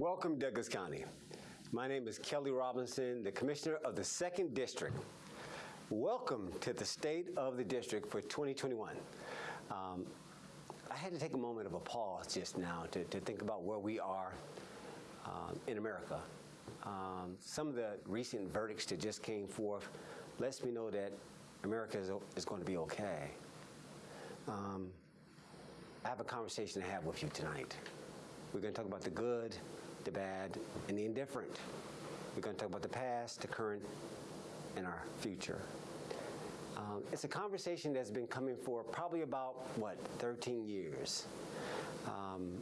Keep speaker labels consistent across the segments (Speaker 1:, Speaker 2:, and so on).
Speaker 1: Welcome, Douglas County. My name is Kelly Robinson, the Commissioner of the Second District. Welcome to the State of the District for 2021. Um, I had to take a moment of a pause just now to, to think about where we are um, in America. Um, some of the recent verdicts that just came forth lets me know that America is, is going to be okay. Um, I have a conversation to have with you tonight. We're going to talk about the good, the bad, and the indifferent. We're going to talk about the past, the current, and our future. Um, it's a conversation that's been coming for probably about, what, 13 years. Um,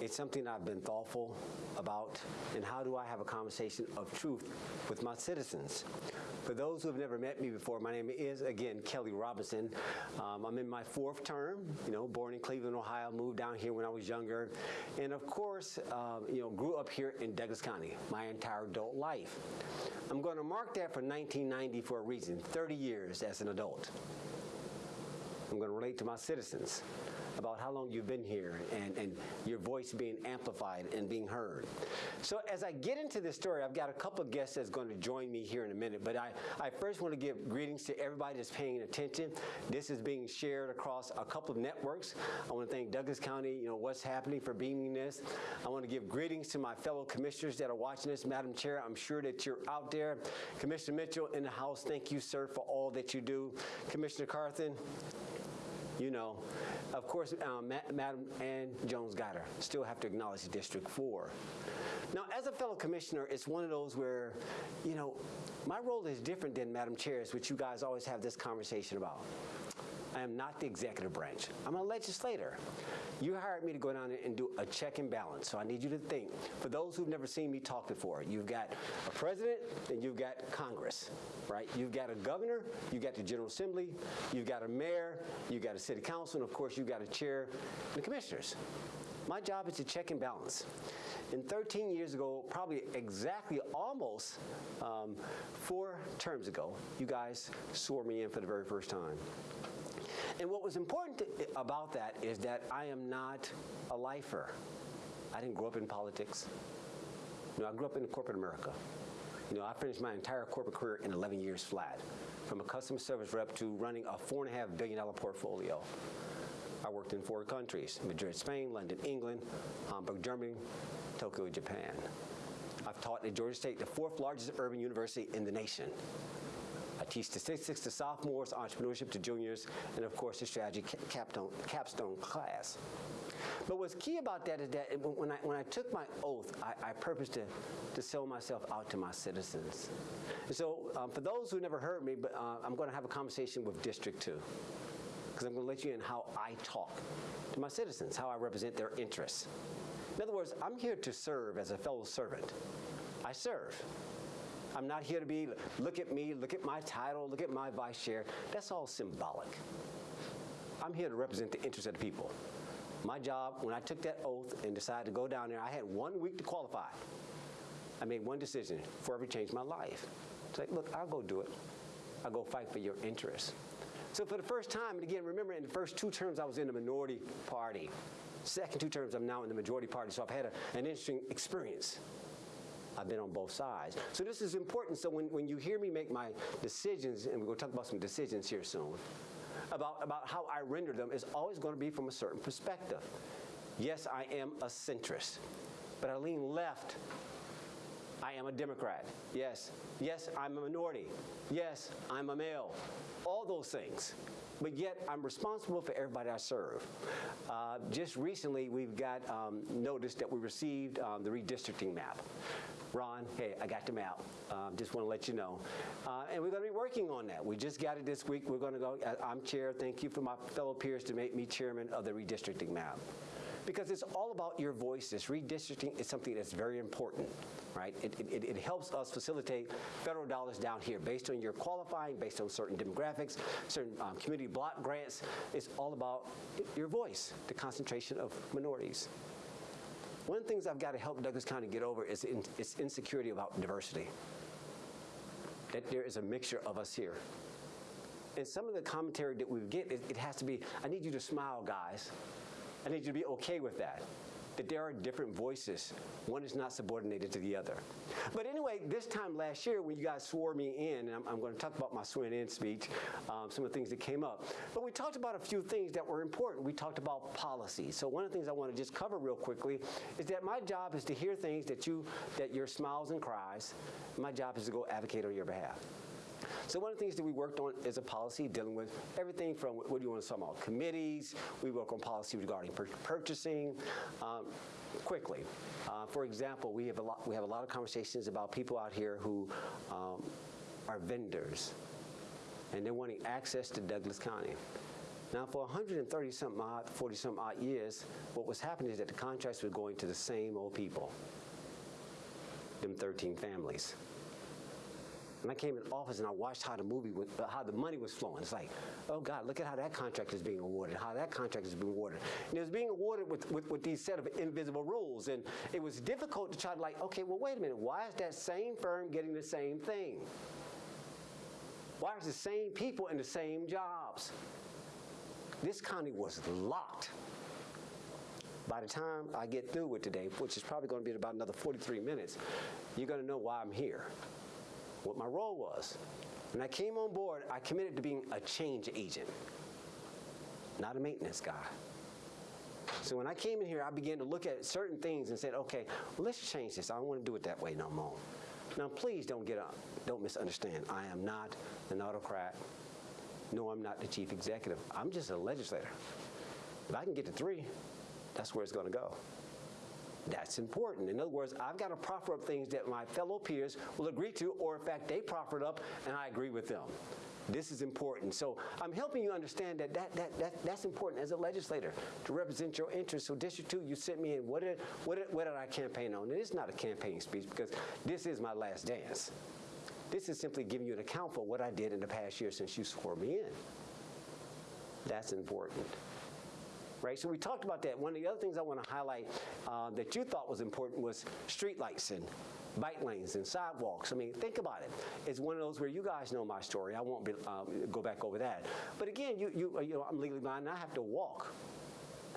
Speaker 1: it's something I've been thoughtful about, and how do I have a conversation of truth with my citizens? For those who have never met me before, my name is, again, Kelly Robinson. Um, I'm in my fourth term, you know, born in Cleveland, Ohio, moved down here when I was younger, and of course, um, you know, grew up here in Douglas County my entire adult life. I'm going to mark that for 1990 for a reason, 30 years as an adult. I'm going to relate to my citizens about how long you've been here and, and your voice being amplified and being heard. So as I get into this story, I've got a couple of guests that's going to join me here in a minute, but I, I first want to give greetings to everybody that's paying attention. This is being shared across a couple of networks. I want to thank Douglas County, you know, what's happening for beaming this. I want to give greetings to my fellow commissioners that are watching this. Madam Chair, I'm sure that you're out there. Commissioner Mitchell in the House, thank you, sir, for all that you do. Commissioner Carthen, you know. Of course, um, Ma Madam Ann Jones-Guider, still have to acknowledge District 4. Now, as a fellow commissioner, it's one of those where, you know, my role is different than Madam Chair's, which you guys always have this conversation about. I am not the executive branch. I'm a legislator. You hired me to go down and do a check and balance, so I need you to think. For those who've never seen me talk before, you've got a president and you've got Congress, right? You've got a governor, you've got the General Assembly, you've got a mayor, you've got a city council, and of course you've got a chair and the commissioners. My job is to check and balance. And 13 years ago, probably exactly almost um, four terms ago, you guys swore me in for the very first time. And what was important about that is that I am not a lifer. I didn't grow up in politics. You know, I grew up in corporate America. You know, I finished my entire corporate career in 11 years flat, from a customer service rep to running a four and a half billion dollar portfolio. I worked in four countries, Madrid, Spain, London, England, Hamburg, Germany, Tokyo, Japan. I've taught at Georgia State, the fourth largest urban university in the nation. I teach statistics to sophomores, entrepreneurship to juniors, and of course the strategy capstone, capstone class. But what's key about that is that when I, when I took my oath, I, I purposed to, to sell myself out to my citizens. And so um, for those who never heard me, but uh, I'm going to have a conversation with District 2 because I'm going to let you in how I talk to my citizens, how I represent their interests. In other words, I'm here to serve as a fellow servant. I serve. I'm not here to be, look at me, look at my title, look at my vice chair. That's all symbolic. I'm here to represent the interests of the people. My job, when I took that oath and decided to go down there, I had one week to qualify. I made one decision, forever changed my life. It's like, look, I'll go do it. I'll go fight for your interests. So for the first time, and again, remember in the first two terms I was in the minority party. Second two terms I'm now in the majority party, so I've had a, an interesting experience. I've been on both sides. So this is important. So when, when you hear me make my decisions, and we're going to talk about some decisions here soon, about, about how I render them is always going to be from a certain perspective. Yes, I am a centrist, but I lean left. I am a Democrat. Yes. Yes, I'm a minority. Yes, I'm a male. All those things but yet I'm responsible for everybody I serve. Uh, just recently, we've got um, notice that we received um, the redistricting map. Ron, hey, I got the map. Um, just want to let you know. Uh, and we're going to be working on that. We just got it this week. We're going to go, uh, I'm chair. Thank you for my fellow peers to make me chairman of the redistricting map because it's all about your voices. Redistricting is something that's very important, right? It, it, it, helps us facilitate federal dollars down here based on your qualifying, based on certain demographics, certain um, community block grants. It's all about your voice, the concentration of minorities. One of the things I've got to help Douglas County get over is in, its insecurity about diversity. That there is a mixture of us here. And some of the commentary that we get, it, it has to be, I need you to smile, guys. I need you to be okay with that. that there are different voices. One is not subordinated to the other. But anyway, this time last year when you guys swore me in, and I'm, I'm going to talk about my swearing in speech, um, some of the things that came up. But we talked about a few things that were important. We talked about policy. So one of the things I want to just cover real quickly is that my job is to hear things that you, that your smiles and cries. My job is to go advocate on your behalf. So one of the things that we worked on is a policy dealing with everything from what do you want to talk about committees. We work on policy regarding pur purchasing. Um, quickly, uh, for example, we have a lot. We have a lot of conversations about people out here who um, are vendors, and they're wanting access to Douglas County. Now, for 130 something odd, 40 something odd years, what was happening is that the contracts were going to the same old people, them 13 families. And I came in office and I watched how the movie, how the money was flowing. It's like, oh God, look at how that contract is being awarded, how that contract is being awarded. And it was being awarded with, with, with these set of invisible rules. And it was difficult to try to like, okay, well, wait a minute. Why is that same firm getting the same thing? Why is the same people in the same jobs? This county was locked. By the time I get through with today, which is probably going to be about another 43 minutes, you're going to know why I'm here what my role was. When I came on board, I committed to being a change agent, not a maintenance guy. So when I came in here, I began to look at certain things and said, okay, well, let's change this. I don't want to do it that way no more. Now, please don't get up, don't misunderstand. I am not an autocrat. No, I'm not the chief executive. I'm just a legislator. If I can get to three, that's where it's going to go. That's important. In other words, I've got to proffer up things that my fellow peers will agree to, or in fact, they proffer it up and I agree with them. This is important. So I'm helping you understand that, that, that, that that's important as a legislator to represent your interests. So District 2, you sent me in. What did, what did, what did I campaign on? It is not a campaign speech because this is my last dance. This is simply giving you an account for what I did in the past year since you swore me in. That's important right? So we talked about that. One of the other things I want to highlight uh, that you thought was important was streetlights and bike lanes and sidewalks. I mean, think about it. It's one of those where you guys know my story. I won't be, um, go back over that. But again, you, you, you know, I'm legally blind and I have to walk.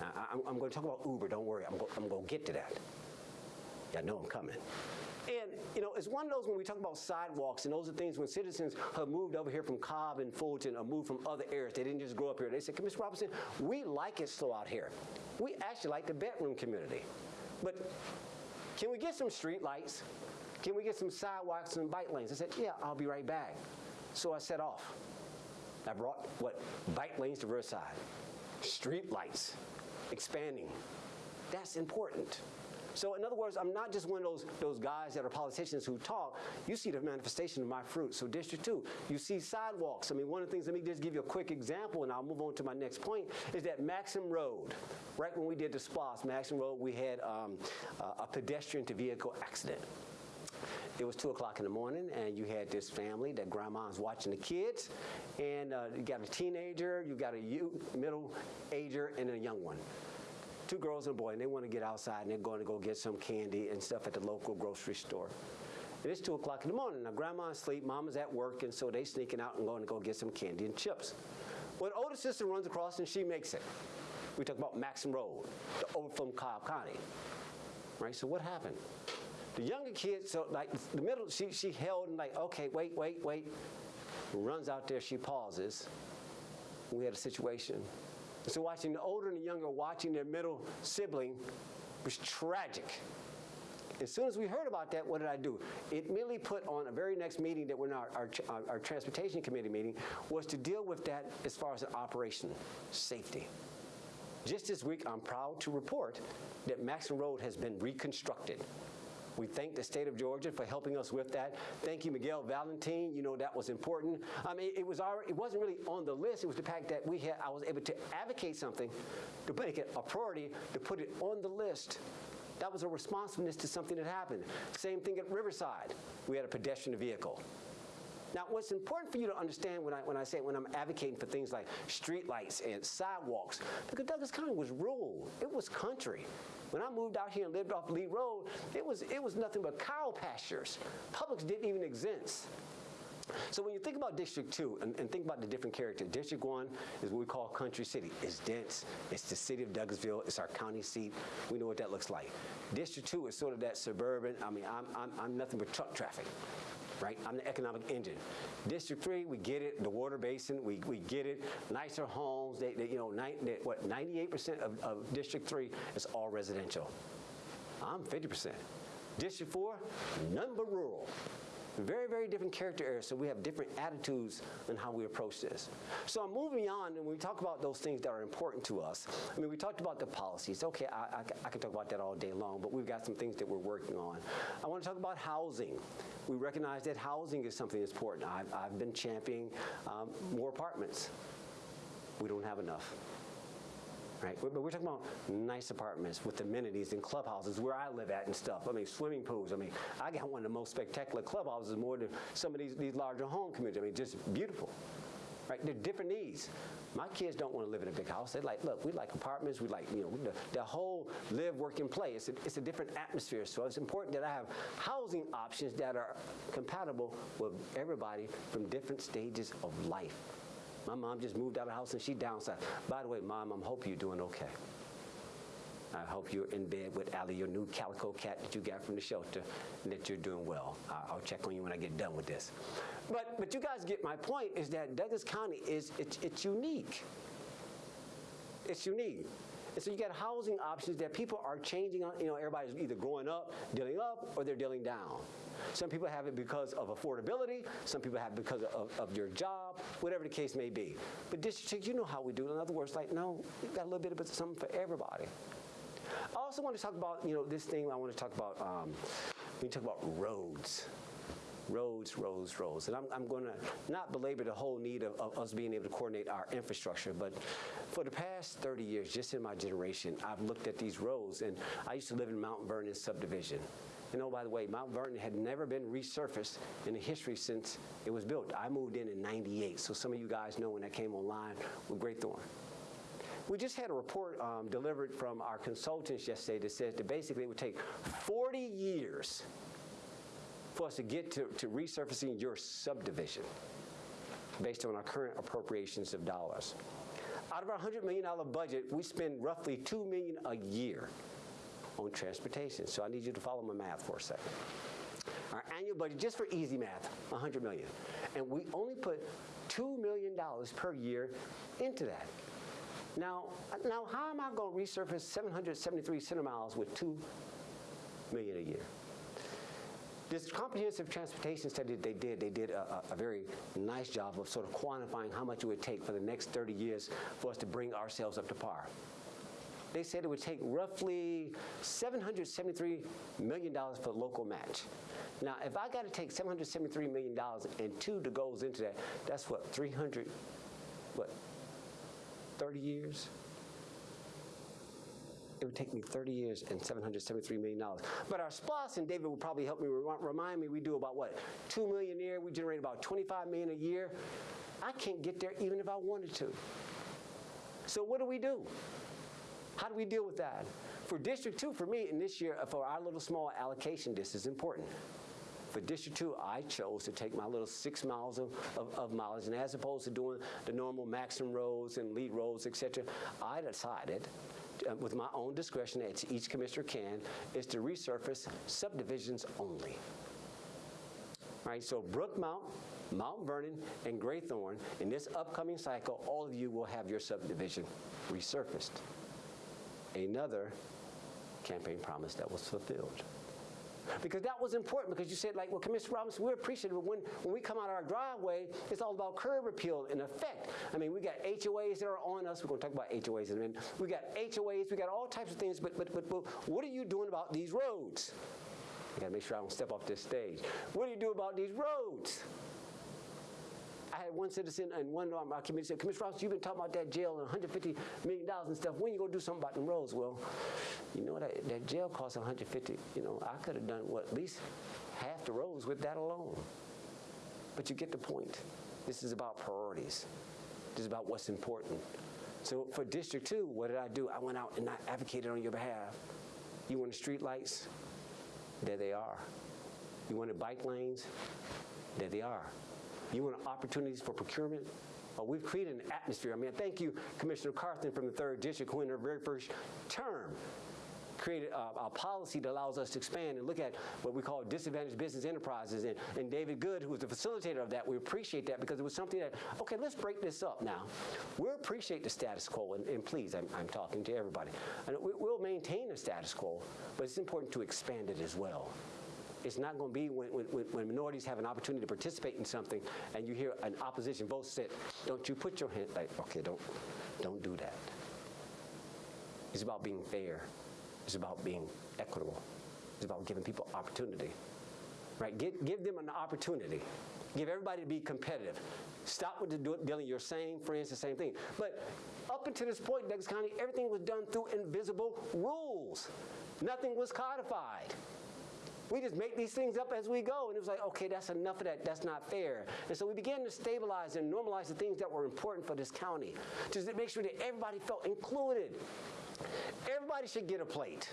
Speaker 1: I, am going to talk about Uber. Don't worry. I'm, go, I'm going to get to that. I know I'm coming. And, you know, it's one of those when we talk about sidewalks, and those are things when citizens have moved over here from Cobb and Fulton or moved from other areas, they didn't just grow up here. They said, Mr. Robinson, we like it slow out here. We actually like the bedroom community. But can we get some street lights? Can we get some sidewalks and bike lanes? I said, yeah, I'll be right back. So I set off. I brought, what, bike lanes to Riverside, street lights, expanding. That's important. So in other words, I'm not just one of those, those guys that are politicians who talk. You see the manifestation of my fruit. So District 2, you see sidewalks. I mean, one of the things, let me just give you a quick example, and I'll move on to my next point, is that Maxham Road, right when we did the SPLOST, Maxham Road, we had um, a pedestrian to vehicle accident. It was 2 o'clock in the morning, and you had this family that grandma's watching the kids, and uh, you got a teenager, you got a youth, middle ager, and a young one two girls and a boy, and they want to get outside, and they're going to go get some candy and stuff at the local grocery store. And it's 2 o'clock in the morning. Now, grandma's asleep, mama's at work, and so they sneaking out and going to go get some candy and chips. Well, the older sister runs across, and she makes it. We talk about Maxham Road, over from Cobb County. Right, so what happened? The younger kid, so like the middle, she, she held and like, okay, wait, wait, wait. Runs out there, she pauses. We had a situation so watching the older and the younger watching their middle sibling was tragic. As soon as we heard about that, what did I do? It immediately put on a very next meeting that we're in our, our, our transportation committee meeting was to deal with that as far as operation, safety. Just this week, I'm proud to report that Maxham Road has been reconstructed. We thank the state of Georgia for helping us with that. Thank you, Miguel Valentin. You know that was important. I mean, it was already, it wasn't really on the list. It was the fact that we had, I was able to advocate something to make it a priority, to put it on the list. That was a responsiveness to something that happened. Same thing at Riverside. We had a pedestrian vehicle. Now, what's important for you to understand when I, when I say, when I'm advocating for things like streetlights and sidewalks, because Douglas County was rural. It was country. When I moved out here and lived off Lee Road, it was, it was nothing but cow pastures. Publix didn't even exist. So when you think about District 2 and, and think about the different characters, District 1 is what we call Country City. It's dense. It's the city of Douglasville. It's our county seat. We know what that looks like. District 2 is sort of that suburban. I mean, I'm, I'm, I'm nothing but truck traffic. Right? I'm the economic engine. District 3, we get it. The water basin, we, we get it. Nicer homes. They, they you know, they, what, 98% of, of District 3 is all residential. I'm 50%. District 4, none but rural. Very, very different character areas, so we have different attitudes in how we approach this. So I'm moving on, and we talk about those things that are important to us, I mean, we talked about the policies. Okay, I, I, I can talk about that all day long, but we've got some things that we're working on. I want to talk about housing. We recognize that housing is something that's important. I've, I've been championing um, more apartments. We don't have enough right? But we're talking about nice apartments with amenities and clubhouses where I live at and stuff. I mean, swimming pools. I mean, I got one of the most spectacular clubhouses more than some of these, these larger home communities. I mean, just beautiful. Right? They're different needs. My kids don't want to live in a big house. They like, look, we like apartments. We like, you know, the, the whole live, work, and play. It's a, it's a different atmosphere. So it's important that I have housing options that are compatible with everybody from different stages of life. My mom just moved out of the house and she downsized. By the way, mom, I'm hope you're doing okay. I hope you're in bed with Allie, your new calico cat that you got from the shelter, and that you're doing well. I'll check on you when I get done with this. But, but you guys get my point is that Douglas County is, it's, it's unique. It's unique. And so you got housing options that people are changing on, you know, everybody's either growing up, dealing up, or they're dealing down. Some people have it because of affordability, some people have it because of, of your job, whatever the case may be. But district, you know how we do it. In other words, like, no, we've got a little bit of something for everybody. I also want to talk about, you know, this thing I want to talk about, um, we talk about roads roads, roads, roads. And I'm, I'm going to not belabor the whole need of, of, us being able to coordinate our infrastructure, but for the past 30 years, just in my generation, I've looked at these roads, and I used to live in Mount Vernon subdivision. And oh, by the way, Mount Vernon had never been resurfaced in the history since it was built. I moved in in 98, so some of you guys know when that came online with Graythorne. We just had a report um, delivered from our consultants yesterday that said that basically it would take 40 years for us to get to, to resurfacing your subdivision based on our current appropriations of dollars. Out of our $100 million budget, we spend roughly 2 million a year on transportation. So I need you to follow my math for a second. Our annual budget, just for easy math, 100 million. And we only put $2 million per year into that. Now, now how am I going to resurface 773 center miles with 2 million a year? This comprehensive transportation study that they did, they did a, a, very nice job of sort of quantifying how much it would take for the next 30 years for us to bring ourselves up to par. They said it would take roughly $773 million for local match. Now, if I got to take $773 million and two that goes into that, that's what, 300, what, 30 years? it would take me 30 years and $773 million. But our spouse and David will probably help me remind me, we do about what, 2 million a year, we generate about 25 million a year. I can't get there even if I wanted to. So what do we do? How do we deal with that? For District 2, for me, and this year, for our little small allocation, this is important. For District 2, I chose to take my little six miles of, of, of, mileage, and as opposed to doing the normal maximum roads and lead roads, et cetera, I decided uh, with my own discretion, as each commissioner can, is to resurface subdivisions only. Right, so Brookmount, Mount Vernon, and Graythorne, in this upcoming cycle, all of you will have your subdivision resurfaced. Another campaign promise that was fulfilled. Because that was important because you said like, well, Commissioner Robinson, we're appreciative when, when we come out of our driveway, it's all about curb appeal in effect. I mean, we got HOAs that are on us. We're going to talk about HOAs in a minute. We got HOAs, we got all types of things, but, but, but, but what are you doing about these roads? I gotta make sure I don't step off this stage. What do you do about these roads? I had one citizen and one on my committee said, Commissioner Ross, you've been talking about that jail and $150 million and stuff. When you gonna do something about them roads? Well, you know, that, that jail costs 150, you know, I could have done, what, at least half the roads with that alone. But you get the point. This is about priorities. This is about what's important. So for District 2, what did I do? I went out and I advocated on your behalf. You wanted street lights? There they are. You wanted bike lanes? There they are. You want opportunities for procurement? Uh, we've created an atmosphere. I mean, thank you, Commissioner Carthen from the 3rd District, who in her very first term created a, a, policy that allows us to expand and look at what we call disadvantaged business enterprises. And, and David Good, who was the facilitator of that, we appreciate that because it was something that, okay, let's break this up now. We'll appreciate the status quo, and, and please, I'm, I'm, talking to everybody. And we, we'll maintain the status quo, but it's important to expand it as well. It's not going to be when, when, when, minorities have an opportunity to participate in something and you hear an opposition vote sit, don't you put your hand, like, okay, don't, don't do that. It's about being fair. It's about being equitable. It's about giving people opportunity. Right? Give, give them an opportunity. Give everybody to be competitive. Stop with the dealing your same friends, the same thing. But up until this point, Douglas County, everything was done through invisible rules. Nothing was codified. We just make these things up as we go. And it was like, okay, that's enough of that. That's not fair. And so we began to stabilize and normalize the things that were important for this county just to make sure that everybody felt included. Everybody should get a plate.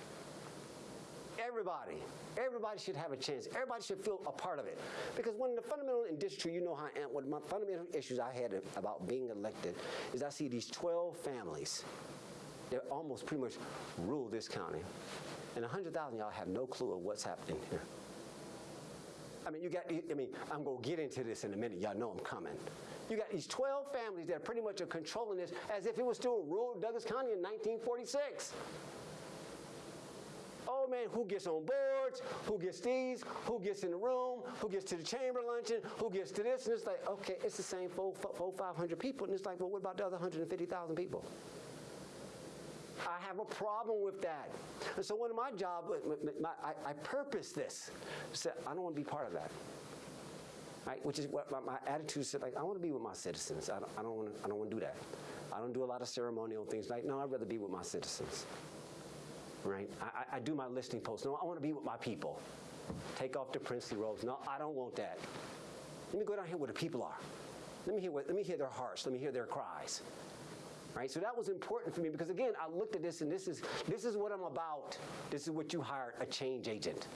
Speaker 1: Everybody. Everybody should have a chance. Everybody should feel a part of it. Because one of the fundamental district, you know how I am, one of my fundamental issues I had about being elected is I see these 12 families that almost pretty much rule this county. And 100,000 y'all have no clue of what's happening here. I mean, you got, I mean, I'm going to get into this in a minute. Y'all know I'm coming. You got these 12 families that pretty much are controlling this as if it was still rural Douglas County in 1946. Oh man, who gets on boards? Who gets these? Who gets in the room? Who gets to the chamber luncheon? Who gets to this? And it's like, okay, it's the same four, four 500 people. And it's like, well, what about the other 150,000 people? I have a problem with that. And so one of my jobs, I, I purpose this. So I don't want to be part of that. Right? Which is what my, my attitude is like, I want to be with my citizens. I don't, I don't want to, I don't want to do that. I don't do a lot of ceremonial things. Like, no, I'd rather be with my citizens. Right? I, I do my listening posts. No, I want to be with my people. Take off the princely robes. No, I don't want that. Let me go down here where the people are. Let me hear, what, let me hear their hearts. Let me hear their cries right? So that was important for me because again, I looked at this and this is this is what I'm about. This is what you hired a change agent.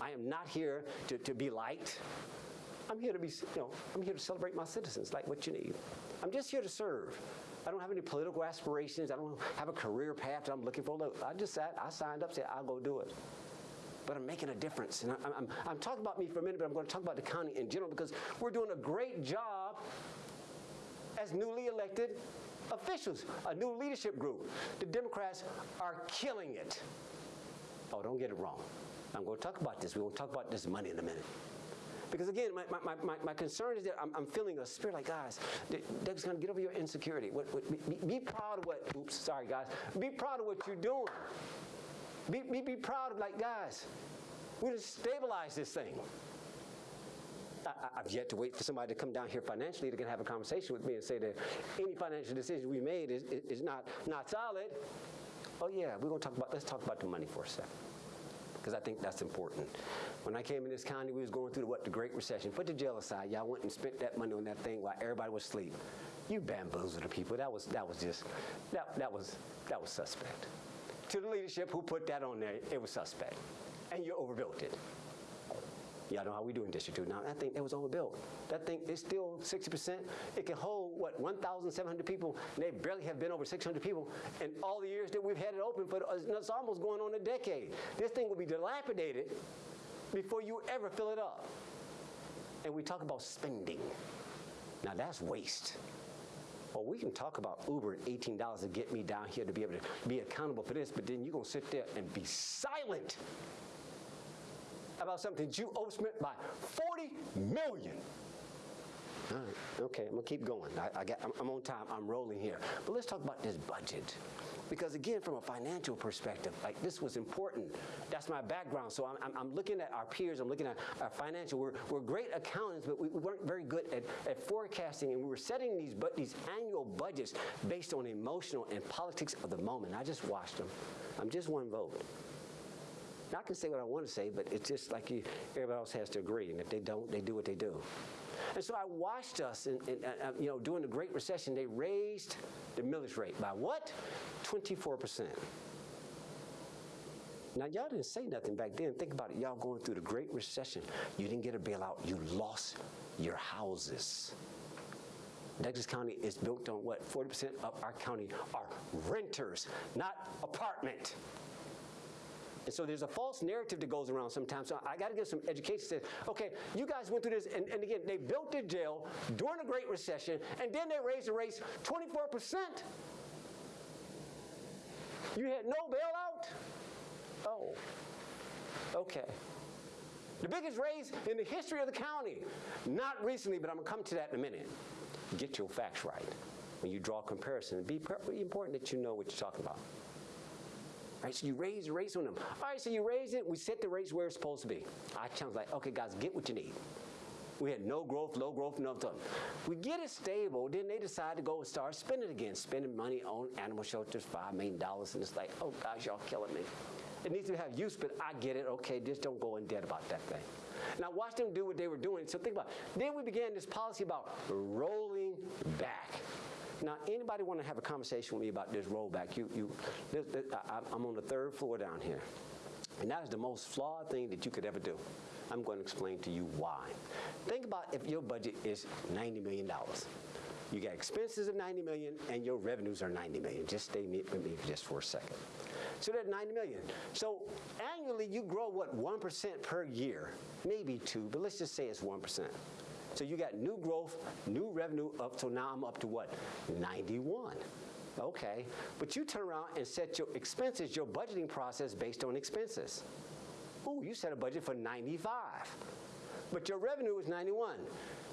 Speaker 1: I am not here to, to be liked. I'm here to be, you know, I'm here to celebrate my citizens, like what you need. I'm just here to serve. I don't have any political aspirations. I don't have a career path that I'm looking for. Look, I just sat, I signed up, said I'll go do it. But I'm making a difference. And I'm, I'm, I'm talking about me for a minute, but I'm going to talk about the county in general because we're doing a great job as newly elected officials, a new leadership group. The Democrats are killing it. Oh, don't get it wrong. I'm going to talk about this. We're going to talk about this money in a minute. Because again, my, my, my, my concern is that I'm, I'm feeling a spirit like, guys, Doug's going to get over your insecurity. What, what, be, be, proud of what, oops, sorry, guys. Be proud of what you're doing. Be, be, be proud of, like, guys, we're going to stabilize this thing. I, have yet to wait for somebody to come down here financially to can have a conversation with me and say that any financial decision we made is, is, is not, not solid. Oh yeah, we're gonna talk about, let's talk about the money for a second. Because I think that's important. When I came in this county, we was going through the, what, the Great Recession. Put the jail aside. Y'all went and spent that money on that thing while everybody was asleep. You bamboozled the people. That was, that was just, that, that, was, that was suspect. To the leadership who put that on there, it was suspect. And you overbuilt it. Y'all know how we do in District 2. Now, that thing, it was overbuilt. That thing is still 60%. It can hold, what, 1,700 people, and they barely have been over 600 people in all the years that we've had it open, but uh, it's almost going on a decade. This thing will be dilapidated before you ever fill it up. And we talk about spending. Now, that's waste. Well, we can talk about Uber at $18 to get me down here to be able to be accountable for this, but then you're going to sit there and be silent about something you overspent by 40 million. All right, okay, I'm gonna keep going. I, I got, I'm, I'm on time, I'm rolling here. But let's talk about this budget. Because again, from a financial perspective, like this was important. That's my background. So I'm, I'm, I'm looking at our peers, I'm looking at our financial. We're, we're great accountants, but we, we weren't very good at, at forecasting, and we were setting these, but these annual budgets based on emotional and politics of the moment. I just watched them. I'm just one vote. I can say what I want to say, but it's just like you, everybody else has to agree. And if they don't, they do what they do. And so I watched us, in, in, uh, uh you know, during the Great Recession, they raised the millage rate by what? 24%. Now, y'all didn't say nothing back then. Think about it. Y'all going through the Great Recession. You didn't get a bailout. You lost your houses. Douglas County is built on what? 40% of our county are renters, not apartment. And so there's a false narrative that goes around sometimes. So I got to give some education. Says, okay, you guys went through this, and, and again, they built the jail during the Great Recession, and then they raised the rates 24%. You had no bailout? Oh, okay. The biggest raise in the history of the county. Not recently, but I'm going to come to that in a minute. Get your facts right. When you draw a comparison, be important that you know what you're talking about. Right, so you raise the rates on them. All right, so you raise it, we set the rates where it's supposed to be. I challenge like, okay, guys, get what you need. We had no growth, low growth, no stuff. We get it stable, then they decide to go and start spending again, spending money on animal shelters, $5 million, and it's like, oh gosh, y'all killing me. It needs to have use, but I get it. Okay, just don't go in debt about that thing. Now watch them do what they were doing. So think about it. Then we began this policy about rolling back. Now, anybody want to have a conversation with me about this rollback? You, you, this, this, I, I'm on the third floor down here. And that is the most flawed thing that you could ever do. I'm going to explain to you why. Think about if your budget is $90 million. You got expenses of 90 million and your revenues are 90 million. Just stay with me just for a second. So that's 90 million. So annually you grow what 1% per year, maybe two, but let's just say it's 1%. So you got new growth, new revenue up, so now I'm up to what? 91. Okay, but you turn around and set your expenses, your budgeting process based on expenses. Oh, you set a budget for 95, but your revenue is 91.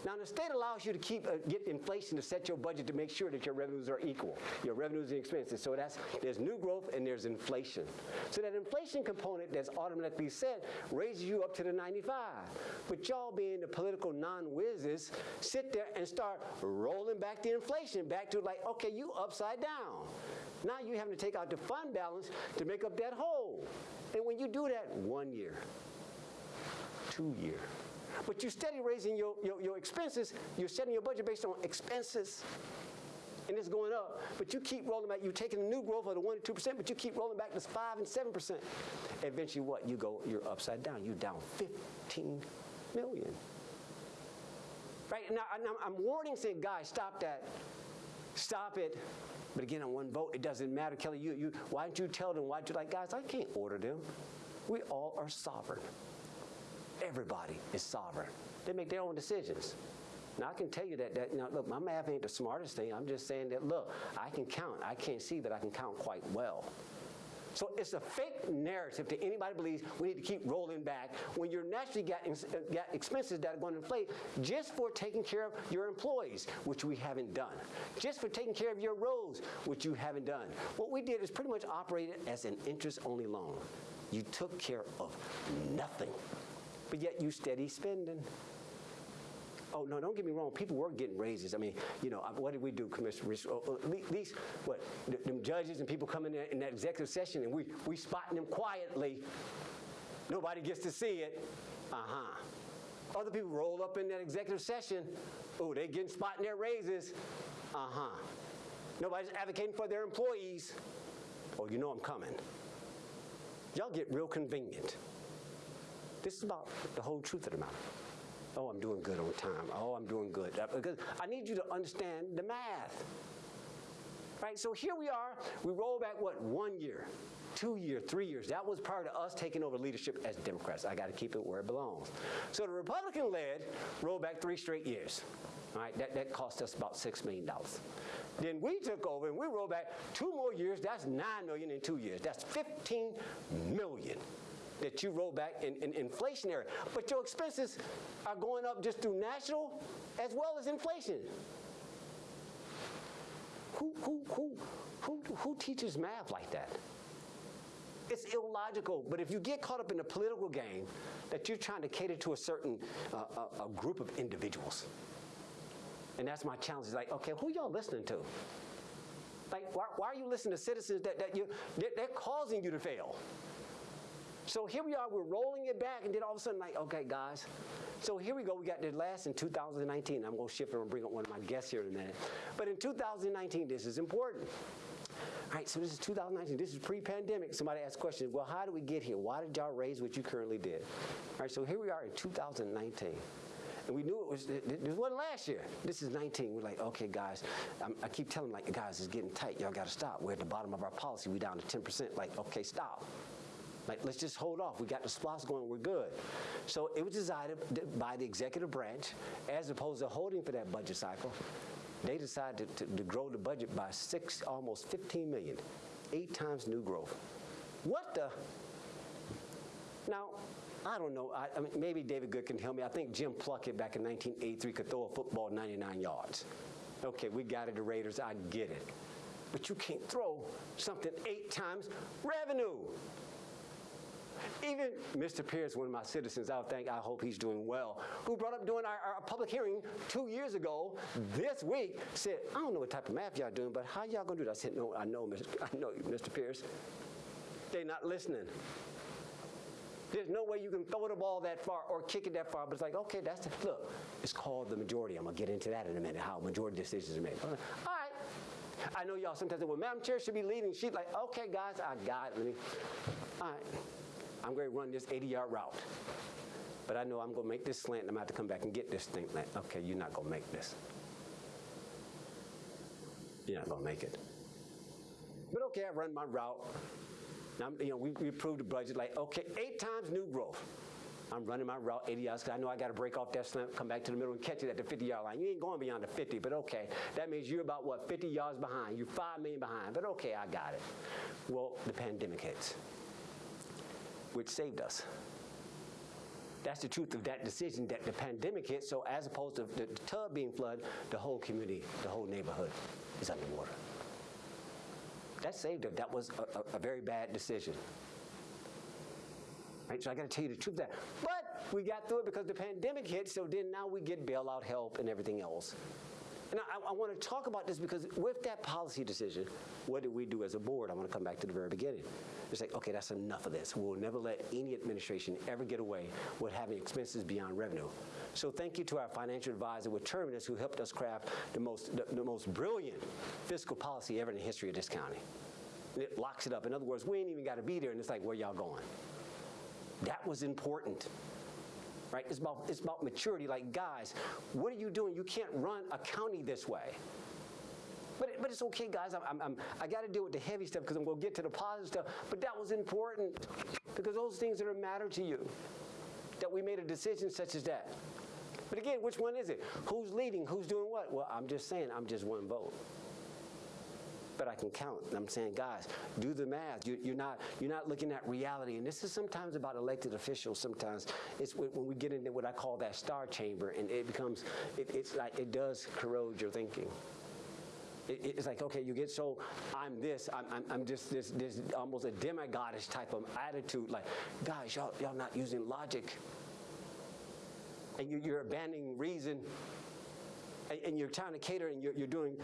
Speaker 1: Now, the state allows you to keep uh, get inflation to set your budget to make sure that your revenues are equal, your revenues and expenses. So that's there's new growth and there's inflation. So that inflation component that's automatically set raises you up to the 95. But y'all being the political non-whizzes, sit there and start rolling back the inflation back to like, okay, you upside down. Now you having to take out the fund balance to make up that hole. And when you do that one year, two year, but you're steady raising your, your, your expenses. You're setting your budget based on expenses and it's going up, but you keep rolling back. You're taking the new growth of the 1 to 2%, but you keep rolling back to 5 and 7%. Eventually, what? You go, you're upside down. You're down 15 million. Right? Now, I'm warning, saying, guys, stop that. Stop it. But again, on one vote, it doesn't matter. Kelly, you, you, why don't you tell them? Why don't you like, guys, I can't order them. We all are sovereign. Everybody is sovereign. They make their own decisions. Now, I can tell you that, that you know, look, my math ain't the smartest thing. I'm just saying that, look, I can count. I can't see, but I can count quite well. So it's a fake narrative to anybody believes we need to keep rolling back when you're naturally got, uh, got expenses that are going to inflate just for taking care of your employees, which we haven't done. Just for taking care of your roads, which you haven't done. What we did is pretty much operated as an interest-only loan. You took care of nothing but yet you steady spending. Oh, no, don't get me wrong. People were getting raises. I mean, you know, what did we do, Commissioner? Oh, at least, what, them judges and people coming in, in that executive session and we, we spotting them quietly. Nobody gets to see it. Uh-huh. Other people roll up in that executive session. Oh, they getting spotting their raises. Uh-huh. Nobody's advocating for their employees. Oh, you know I'm coming. Y'all get real convenient. This is about the whole truth of the matter. Oh, I'm doing good on time. Oh, I'm doing good. Uh, because I need you to understand the math. Right, so here we are. We roll back, what, one year, two years, three years. That was part of us taking over leadership as Democrats. I got to keep it where it belongs. So the Republican-led rolled back three straight years. All right, that, that cost us about $6 million. Then we took over and we rolled back two more years. That's 9 million in two years. That's $15 million that you roll back in, in, inflationary. But your expenses are going up just through national as well as inflation. Who, who, who, who, who teaches math like that? It's illogical, but if you get caught up in the political game that you're trying to cater to a certain uh, a, a group of individuals, and that's my challenge. Is like, okay, who y'all listening to? Like, why, why, are you listening to citizens that, that you, they're, they're causing you to fail? So here we are, we're rolling it back, and then all of a sudden, like, okay, guys. So here we go, we got the last in 2019. I'm gonna shift and bring up one of my guests here in a minute. But in 2019, this is important. All right, so this is 2019. This is pre-pandemic. Somebody asked questions. Well, how did we get here? Why did y'all raise what you currently did? All right, so here we are in 2019. And we knew it was, this wasn't last year. This is 19. We're like, okay, guys, I'm, i keep telling them, like, guys, it's getting tight. Y'all got to stop. We're at the bottom of our policy. we down to 10%. Like, okay, stop. Like, let's just hold off. We got the SPLOST going. We're good. So it was decided by the executive branch, as opposed to holding for that budget cycle, they decided to, to, to grow the budget by six, almost 15 million, eight times new growth. What the? Now, I don't know. I, I, mean, maybe David Good can tell me. I think Jim Plunkett back in 1983 could throw a football 99 yards. Okay, we got it, the Raiders. I get it. But you can't throw something eight times revenue. Even Mr. Pierce, one of my citizens, I think, I hope he's doing well, who brought up during our, our, public hearing two years ago, this week, said, I don't know what type of math y'all doing, but how y'all gonna do that? I said, no, I know, Mr. I know, Mr. Pierce. They're not listening. There's no way you can throw the ball that far or kick it that far, but it's like, okay, that's the, look, it's called the majority. I'm gonna get into that in a minute, how majority decisions are made. All right. I know y'all sometimes say, well, Madam Chair should be leading. She's like, okay, guys, I got it. All right. I'm going to run this 80-yard route. But I know I'm going to make this slant, and I'm going to come back and get this thing. Okay, you're not going to make this. You're not going to make it. But okay, I run my route. Now, you know, we, we approved the budget like, okay, eight times new growth. I'm running my route 80 yards because I know I got to break off that slant, come back to the middle and catch it at the 50 yard line. You ain't going beyond the 50, but okay. That means you're about, what, 50 yards behind. You're 5 million behind, but okay, I got it. Well, the pandemic hits which saved us. That's the truth of that decision that the pandemic hit. So as opposed to the, tub being flooded, the whole community, the whole neighborhood is underwater. That saved us. That was a, a, a very bad decision. Right? So I got to tell you the truth of that. But we got through it because the pandemic hit, so then now we get bailout help and everything else. And I, I want to talk about this because with that policy decision, what did we do as a board? I want to come back to the very beginning. It's like, okay, that's enough of this. We'll never let any administration ever get away with having expenses beyond revenue. So thank you to our financial advisor with Terminus who helped us craft the most, the, the most brilliant fiscal policy ever in the history of this county. And it locks it up. In other words, we ain't even got to be there, and it's like, where y'all going? That was important right? It's about, it's about maturity. Like, guys, what are you doing? You can't run a county this way. But, but it's okay, guys. I'm, I'm, I'm i got to deal with the heavy stuff because I'm going to get to the positive stuff. But that was important because those things that are matter to you, that we made a decision such as that. But again, which one is it? Who's leading? Who's doing what? Well, I'm just saying, I'm just one vote but I can count. I'm saying, guys, do the math. You, are not you're not looking at reality. And this is sometimes about elected officials. Sometimes it's when we get into what I call that star chamber, and it becomes it, it's like it does corrode your thinking. It's like, okay, you get so, I'm this, I'm, I'm, I'm just this, this almost a demigodish type of attitude. Like, guys, y'all, y'all not using logic. And you, you're abandoning reason and you're trying to cater and you're, you're doing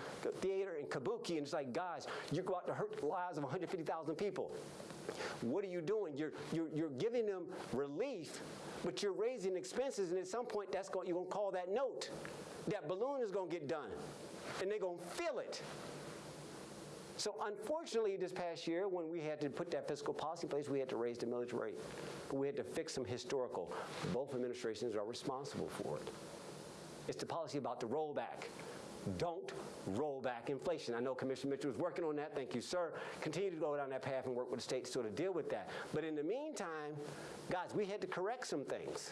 Speaker 1: theater and kabuki, and it's like, guys, you go out to hurt the lives of 150,000 people. What are you doing? You're, you're, you're giving them relief, but you're raising expenses, and at some point, that's going, you're going to call that note. That balloon is going to get done, and they're going to feel it. So unfortunately, this past year, when we had to put that fiscal policy in place, we had to raise the millage rate. We had to fix some historical. Both administrations are responsible for it. It's the policy about the rollback. Don't roll back inflation. I know Commissioner Mitchell is working on that. Thank you, sir. Continue to go down that path and work with the state to sort of deal with that. But in the meantime, guys, we had to correct some things.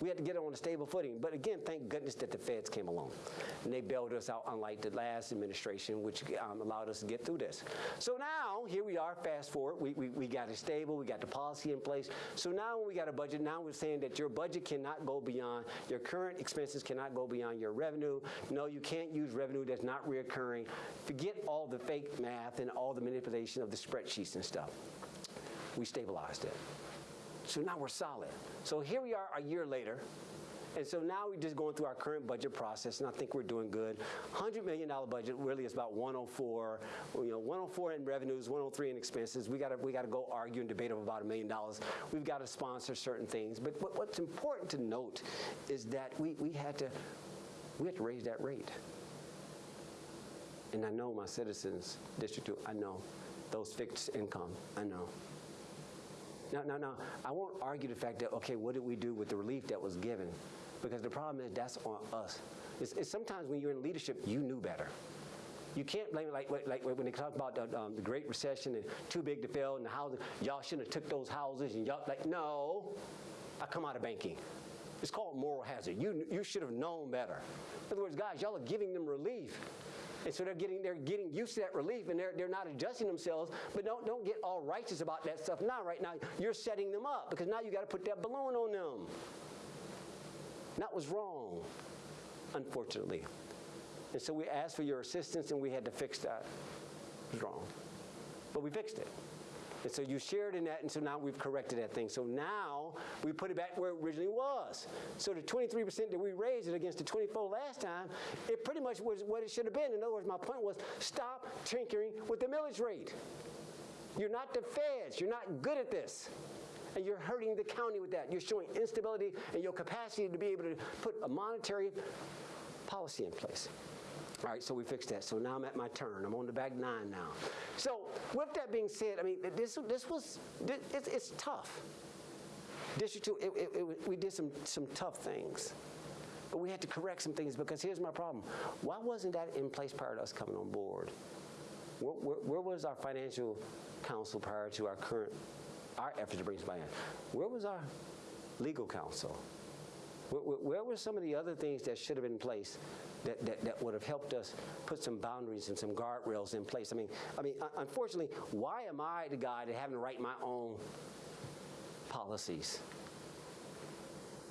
Speaker 1: We had to get it on a stable footing. But again, thank goodness that the feds came along. And they bailed us out, unlike the last administration, which um, allowed us to get through this. So now, here we are, fast forward. We, we, we got it stable. We got the policy in place. So now we got a budget, now we're saying that your budget cannot go beyond, your current expenses cannot go beyond your revenue. No, you can't use revenue that's not reoccurring. Forget all the fake math and all the manipulation of the spreadsheets and stuff. We stabilized it. So now we're solid. So here we are a year later. And so now we're just going through our current budget process, and I think we're doing good. $100 million budget really is about 104, you know, 104 in revenues, 103 in expenses. We got to we got to go argue and debate about a million dollars. We've got to sponsor certain things. But what, what's important to note is that we, we had to we had to raise that rate. And I know my citizens, District 2, I know those fixed income. I know. No, no, no. I won't argue the fact that, okay, what did we do with the relief that was given? Because the problem is that's on us. It's, it's sometimes when you're in leadership, you knew better. You can't blame it like, like, when they talk about the, um, the Great Recession and too big to fail and the housing. Y'all shouldn't have took those houses and y'all like no. I come out of banking. It's called moral hazard. You you should have known better. In other words, guys, y'all are giving them relief. And so they're getting they're getting used to that relief and they're they're not adjusting themselves. But don't don't get all righteous about that stuff now. Right now, you're setting them up because now you got to put that balloon on them. That was wrong, unfortunately. And so we asked for your assistance and we had to fix that. It was wrong. But we fixed it. And so you shared in that, and so now we've corrected that thing. So now we put it back where it originally was. So the 23% that we raised it against the 24 last time, it pretty much was what it should have been. In other words, my point was stop tinkering with the millage rate. You're not the feds. You're not good at this. And you're hurting the county with that. You're showing instability and in your capacity to be able to put a monetary policy in place. All right, so we fixed that. So now I'm at my turn. I'm on the back nine now. So with that being said, I mean, this, this was, this, it's, it's tough. District two, it, it, it, we did some, some tough things. But we had to correct some things because here's my problem. Why wasn't that in place prior to us coming on board? Where, where, where was our financial counsel prior to our current, our effort to bring somebody in? Where was our legal counsel? Where, where were some of the other things that should have been in place that, that, that would have helped us put some boundaries and some guardrails in place? I mean, I mean, unfortunately, why am I the guy that having to write my own policies?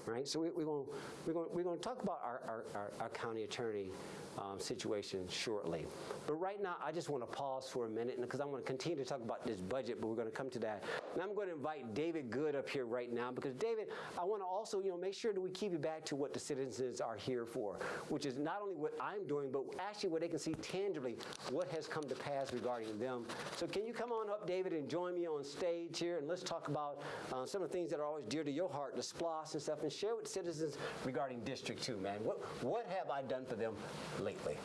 Speaker 1: right? So we, we're going we're we're going to talk about our, our, our, our county attorney um, situation shortly. But right now, I just want to pause for a minute because I'm going to continue to talk about this budget, but we're going to come to that. And I'm going to invite David Good up here right now because David, I want to also you know make sure that we keep it back to what the citizens are here for, which is not only what I'm doing, but actually what they can see tangibly what has come to pass regarding them. So can you come on up, David, and join me on stage here, and let's talk about uh, some of the things that are always dear to your heart, the SPLOST and stuff, and share with citizens regarding District 2, man. What, what have I done for them lately?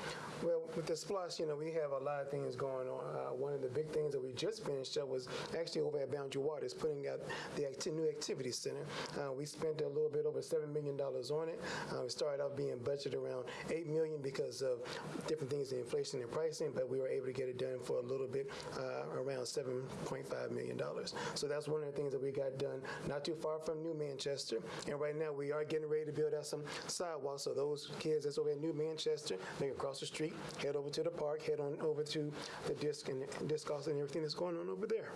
Speaker 2: Well, with the SPLOST, you know, we have a lot of things going on. Uh, one of the big things that we just finished up was actually over at Boundary Waters, putting out the new activity center. Uh, we spent a little bit over seven million dollars on it. Uh, we started out being budgeted around 8 million because of different things, the inflation and pricing, but we were able to get it done for a little bit uh, around seven point five million dollars. So that's one of the things that we got done not too far from New Manchester. And right now we are getting ready to build out some sidewalks. So those kids that's over at New Manchester, they can cross the street, head over to the park, head on over to the disc and disc golf and everything that's going on over there.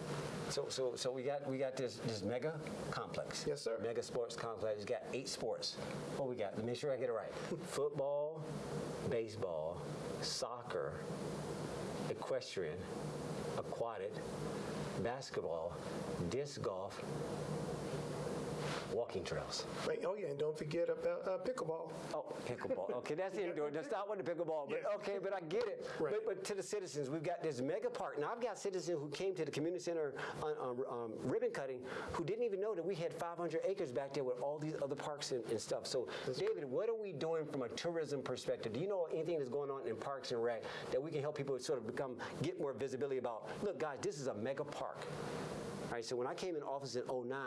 Speaker 1: So, so, so we got we got this this mega complex.
Speaker 2: Yes, sir.
Speaker 1: Mega sports complex. It's got eight sports. What we got? Let me make sure I get it right. Football, baseball, soccer, equestrian, aquatic, basketball, disc golf, walking trails.
Speaker 2: Right. Oh yeah, and don't forget about uh, pickleball.
Speaker 1: Oh, pickleball. Okay, that's indoor. Let's stop with the pickleball. But
Speaker 2: Yeah.
Speaker 1: okay, but I get it.
Speaker 2: Right.
Speaker 1: But, but to the citizens, we've got this mega park. Now I've got citizens who came to the community center on, on um, ribbon cutting who didn't even know that we had 500 acres back there with all these other parks and, and stuff. So, David, what are we doing from a tourism perspective? Do you know anything that's going on in parks and rec that we can help people sort of become get more visibility about? Look, guys, this is a mega park. Right, so when I came in office in 09,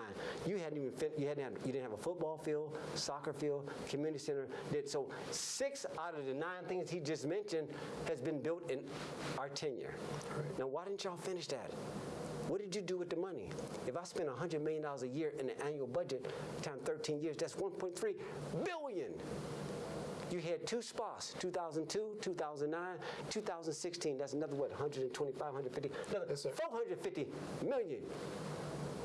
Speaker 1: you hadn't even fin- you hadn't had, you didn't have a football field, soccer field, community center. Did so six out of the nine things he just mentioned has been built in our tenure. Now, why didn't y'all finish that? What did you do with the money? If I spend $100 million a year in the annual budget, times 13 years, that's 1.3 billion. You had two spots, 2002, 2009, 2016. That's another what, 125, 150, another
Speaker 2: Yes,
Speaker 1: 450 million.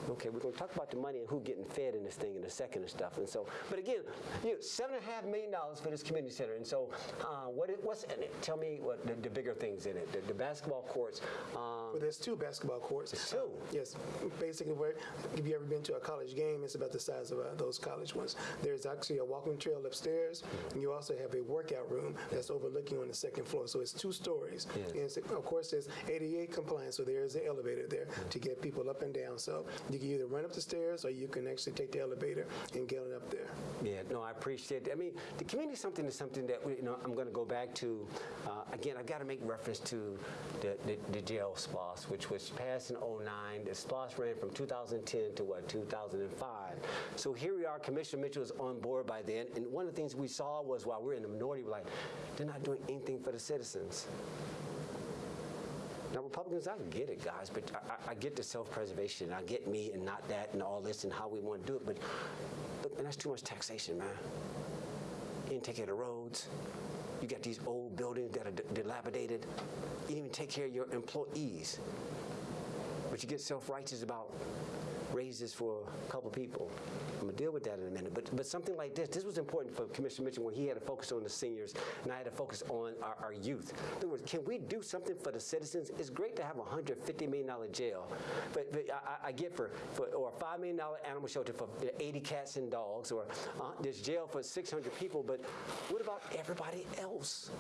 Speaker 1: Okay, we're going to talk about the money and who getting fed in this thing in a second and stuff. And so, but again, you know, seven and a half million dollars for this community center. And so, uh, what is, what's in it? Tell me what the, the bigger things in it. The, the basketball courts. Um,
Speaker 2: Well, there's two basketball courts.
Speaker 1: two?
Speaker 2: Yes. Basically, where if you ever been to a college game, it's about the size of uh, those college ones. There's actually a walking trail upstairs, and you also have a workout room that's overlooking on the second floor. So it's two stories.
Speaker 1: Yes.
Speaker 2: And of course, there's ADA compliance, so there is an elevator there to get people up and down. So You can either run up the stairs or you can actually take the elevator and get it up there.
Speaker 1: Yeah, no, I appreciate it. I mean, the community something is something that you know I'm going to go back to. Uh, again, I've got to make reference to the, the, the jail SPLOST, which was passed in 09. The SPLOST ran from 2010 to what 2005. So here we are. Commissioner Mitchell was on board by then, and one of the things we saw was while we're in the minority, we're like, they're not doing anything for the citizens. Now, Republicans, I get it, guys, but I, I- get the self-preservation. I get me and not that and all this and how we want to do it, but, but man, that's too much taxation, man. You didn't take care of the roads. You got these old buildings that are dilapidated. You didn't even take care of your employees. But you get self-righteous about raises for a couple people. I'm gonna deal with that in a minute. But but something like this, this was important for Commissioner Mitchell when he had to focus on the seniors and I had to focus on our, our youth. In other words, can we do something for the citizens? It's great to have a hundred fifty million dollar jail, but, but I, I- get for, for or a five million dollar animal shelter for 80 cats and dogs, or uh, jail for 600 people. But what about everybody else?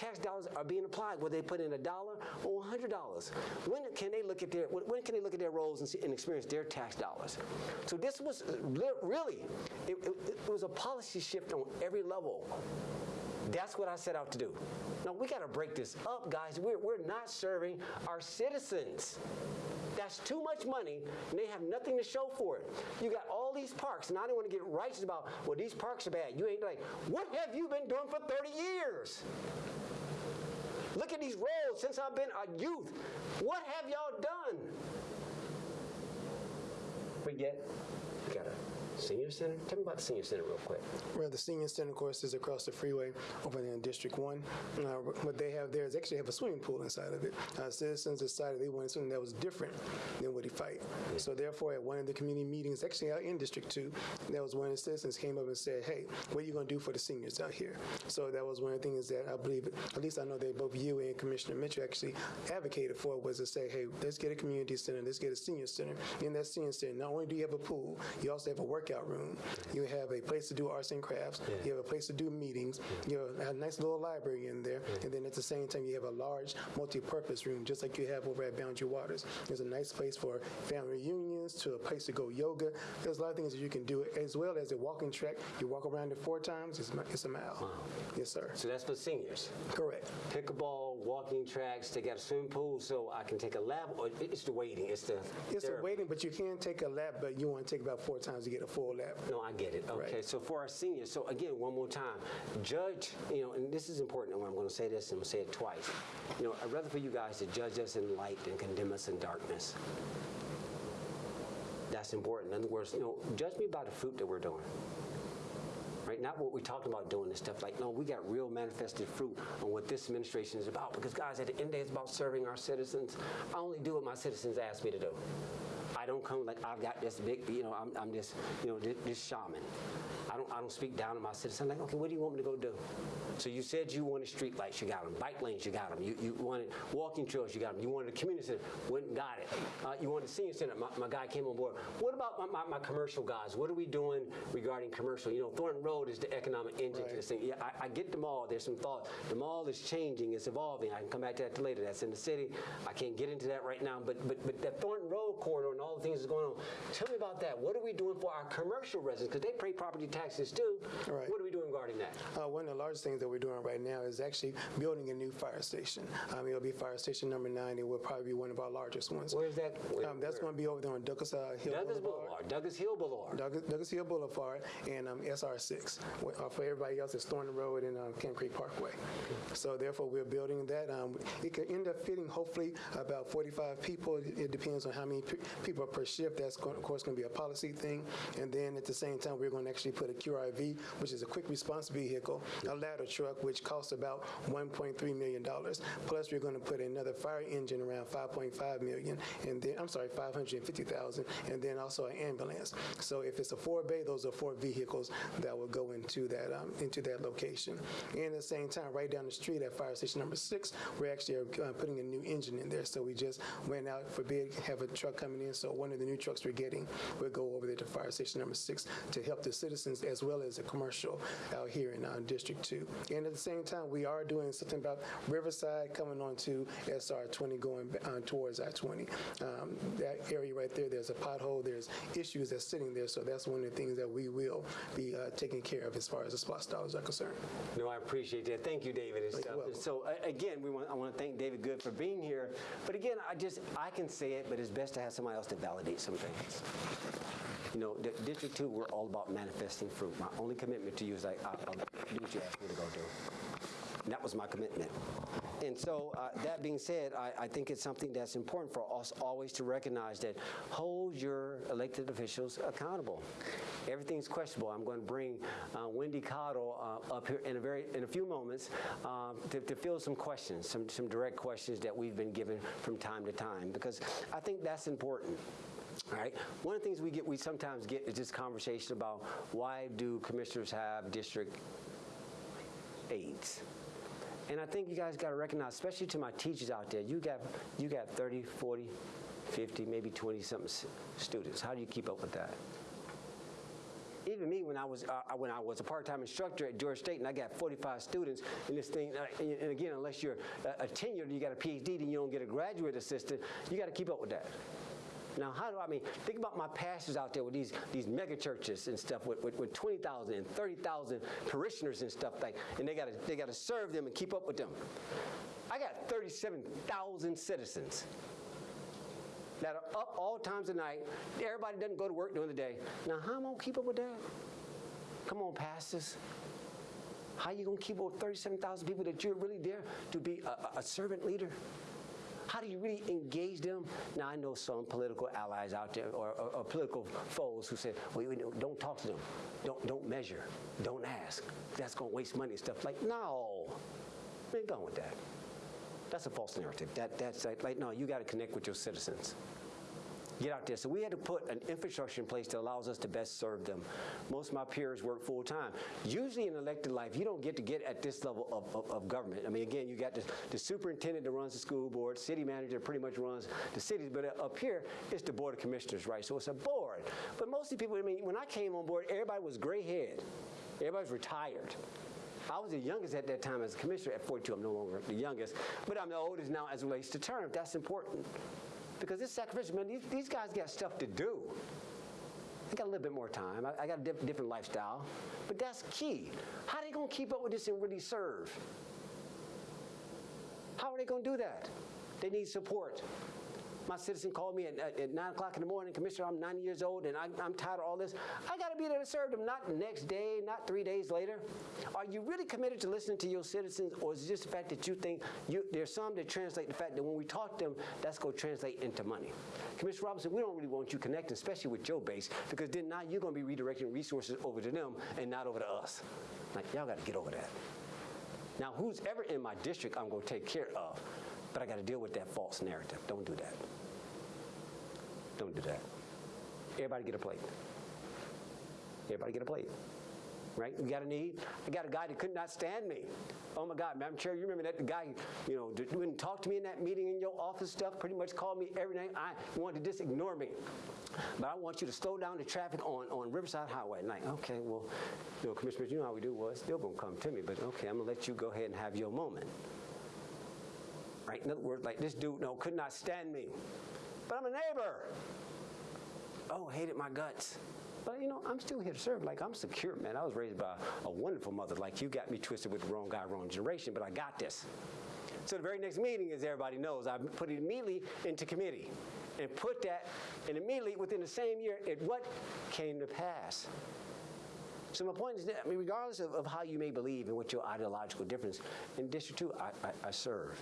Speaker 1: Tax dollars are being applied, whether they put in a dollar or hundred dollars. When can they look at their when can they look at their roles and, see, and experience their tax dollars? So this was really it, it, it was a policy shift on every level. That's what I set out to do. Now we got to break this up, guys. We're, we're not serving our citizens. That's too much money, and they have nothing to show for it. You got all these parks, and I don't want to get righteous about, well, these parks are bad. You ain't like, what have you been doing for 30 years? Look at these roads since I've been a youth. What have y'all done? We got a senior center. Tell me about the senior center real quick.
Speaker 2: Well, the senior center, of course, is across the freeway over there in District One. Uh, what they have there is actually have a swimming pool inside of it. Uh, citizens decided they wanted something that was different than what he fight. So therefore, at one of the community meetings, actually out in District Two, that was one of the citizens came up and said, "Hey, what are you going to do for the seniors out here?" So that was one of the things that I believe, at least I know that both you and Commissioner Mitchell actually advocated for was to say, "Hey, let's get a community center, let's get a senior center. In that senior center, not only do you have a pool, you also have a workout room. You have a place to do arts and crafts. You have a place to do meetings. You have a nice little library in there, and then at the same time, you have a large multi-purpose room, just like you have over at Boundary Waters. There's a nice place for family reunions, to a place to go yoga. There's a lot of things that you can do, as well as a walking track. You walk around it four times. It's, it's a mile. Yes, sir.
Speaker 1: So that's for seniors.
Speaker 2: Correct.
Speaker 1: Pickleball, walking tracks. They got a swimming pool, so I can take a lap. Or it's the waiting. It's the.
Speaker 2: It's
Speaker 1: therapy.
Speaker 2: waiting, but you can take a lap, but you want to take about four times to get a full lap.
Speaker 1: No, I get it. Okay,
Speaker 2: Right.
Speaker 1: so for our seniors, so again, one more time, judge, you know, and this is important, and I'm going to say this and I'm going to say it twice. You know, I'd rather for you guys to judge us in light than condemn us in darkness. That's important. In other words, you know, judge me by the fruit that we're doing. Right? Not what we talked about doing this stuff. Like, no, we got real manifested fruit on what this administration is about. Because, guys, at the end of the day, it's about serving our citizens. I only do what my citizens ask me to do. I don't come like I've got this big, you know, I'm, I'm this, you know, this, this shaman. I don't, I don't speak down to my citizens. I'm like, okay, what do you want me to go do? So you said you wanted street lights, you got them. Bike lanes, you got them. You, you wanted walking trails, you got them. You wanted a community center, went and got it. Uh, you wanted a senior center, my, my guy came on board. What about my, my, my commercial guys? What are we doing regarding commercial? You know, Thornton Road is the economic engine to this thing. Yeah, I, I get the mall. There's some thought. The mall is changing, it's evolving. I can come back to that later. That's in the city. I can't get into that right now. But but but that Thornton Road corridor and all the things that's going on. Tell me about that. What are we doing for our commercial residents? Because they pay property taxes too.
Speaker 2: Right.
Speaker 1: What are we doing regarding that?
Speaker 2: Uh, one of the largest things that we're doing right now is actually building a new fire station. Um, it'll be fire station number nine. It will probably be one of our largest ones.
Speaker 1: Where's that? Where-
Speaker 2: Um, that's going to be over there on Douglas uh, Hill
Speaker 1: Douglas
Speaker 2: Boulevard.
Speaker 1: Boulevard, Douglas Hill Boulevard.
Speaker 2: Douglas, Douglas Hill Boulevard and um, SR6. Uh, for everybody else, it's Thornton Road and um, Camp Creek Parkway. So therefore, we're building that. Um, it could end up fitting hopefully about 45 people. It, depends on how many people per shift. That's going, of course going to be a policy thing. And then at the same time, we're going to actually put a QRV, which is a quick response vehicle, a ladder truck, which costs about 1.3 million dollars. Plus, we're going to put another fire engine around 5.5 million, and then I'm sorry, 550,000, and then also an ambulance. So if it's a four bay, those are four vehicles that will go into that um, into that location. And at the same time, right down the street at fire station number six, we're actually uh, putting a new engine in there. So we just went out for bid, have a truck coming in. So one of the new trucks we're getting will go over there to fire station number six to help the citizens as well as the commercial out here in uh, District Two. And at the same time, we are doing something about Riverside coming onto SR 20 going uh, towards I 20. Um, that area right there, there's a pothole, there's issues that's sitting there, so that's one of the things that we will be uh, taking care of as far as the SPLOST dollars are concerned.
Speaker 1: No, I appreciate that. Thank you, David. and stuff.
Speaker 2: welcome.
Speaker 1: So a- again, we want, I want to thank David Good for being here. But again, I just, I can say it, but it's best to have somebody else to validate some things. You know, the District Two, we're all about manifesting fruit. My only commitment to you is like, I'll, I'll do what you ask me to go do. And that was my commitment. And so, uh, that being said, I, I think it's something that's important for us always to recognize that hold your elected officials accountable. Everything's questionable. I'm going to bring uh, Wendy Cottle uh, up here in a very in a few moments um, to, to field some questions, some some direct questions that we've been given from time to time, because I think that's important. All right. One of the things we get, we sometimes get is this conversation about why do commissioners have district aides? And I think you guys got to recognize, especially to my teachers out there, you got you got 30, 40, 50, maybe 20 something students. How do you keep up with that? Even me, when I was uh, when I was a part-time instructor at George State, and I got 45 students in this thing, uh, and again, unless you're a, a tenured, you got a PhD, then you don't get a graduate assistant. You got to keep up with that. Now, how do I mean? Think about my pastors out there with these these mega churches and stuff with, with, with 20,000 and 30,000 parishioners and stuff like, and they got to they got to serve them and keep up with them. I got 37,000 citizens that are up all times of night. Everybody doesn't go to work during the day. Now, how am I gonna keep up with that? Come on, pastors. How you gonna keep up with 37,000 people that you're really there to be a- a servant leader? How do you really engage them? Now, I know some political allies out there or, or, or political foes who say, well, don't talk to them. Don't, don't measure. Don't ask. That's going to waste money and stuff. Like, no. Man, go on with that. That's a false narrative. That, that's like, no, you got to connect with your citizens. Get out there. So we had to put an infrastructure in place that allows us to best serve them. Most of my peers work full time. Usually in elected life, you don't get to get at this level of, of, of government. I mean, again, you got the, the superintendent that runs the school board, city manager pretty much runs the cities, but up here, it's the board of commissioners, right? So it's a board. But most of the people, I mean, when I came on board, everybody was gray-haired. Everybody's retired. I was the youngest at that time as a commissioner at 42. I'm no longer the youngest, but I'm the oldest now as relates to term. That's important. Because this sacrificial, man, these, these guys got stuff to do. I got a little bit more time. I, I got a diff- different lifestyle. But that's key. How are they going to keep up with this and really serve? How are they going to do that? They need support. My citizen called me at, at, at 9 o'clock in the morning, Commissioner, I'm 90 years old and I, I'm tired of all this. I got to be there to serve them, not the next day, not three days later. Are you really committed to listening to your citizens, or is it just the fact that you think you, there's some that translate the fact that when we talk to them, that's going to translate into money? Commissioner Robinson, we don't really want you connecting, especially with your base, because then now you're going to be redirecting resources over to them and not over to us. Like, y'all got to get over that. Now, who's ever in my district, I'm going to take care of, but I got to deal with that false narrative. Don't do that. Don't do that. Everybody get a plate. Everybody get a plate. Right? We got a need. I got a guy that could not stand me. Oh my God, Madam Chair, you remember that guy, you know, wouldn't talk to me in that meeting in your office stuff, pretty much called me every night. I wanted to just ignore me. But I want you to slow down the traffic on, on Riverside Highway. at night. okay, well, you know, Commissioners, you know how we do. Well, it's still gonna come to me, but okay, I'm gonna let you go ahead and have your moment. Right? In other like this dude, no, could not stand me. But I'm a neighbor. Oh, hated my guts. But you know, I'm still here to serve. Like I'm secure, man. I was raised by a wonderful mother. Like you got me twisted with the wrong guy, wrong generation, but I got this. So the very next meeting, as everybody knows, I put it immediately into committee and put that, and immediately within the same year, it what came to pass. So my point is that, I mean, regardless of, of how you may believe and what your ideological difference, in District 2, I, I, I serve.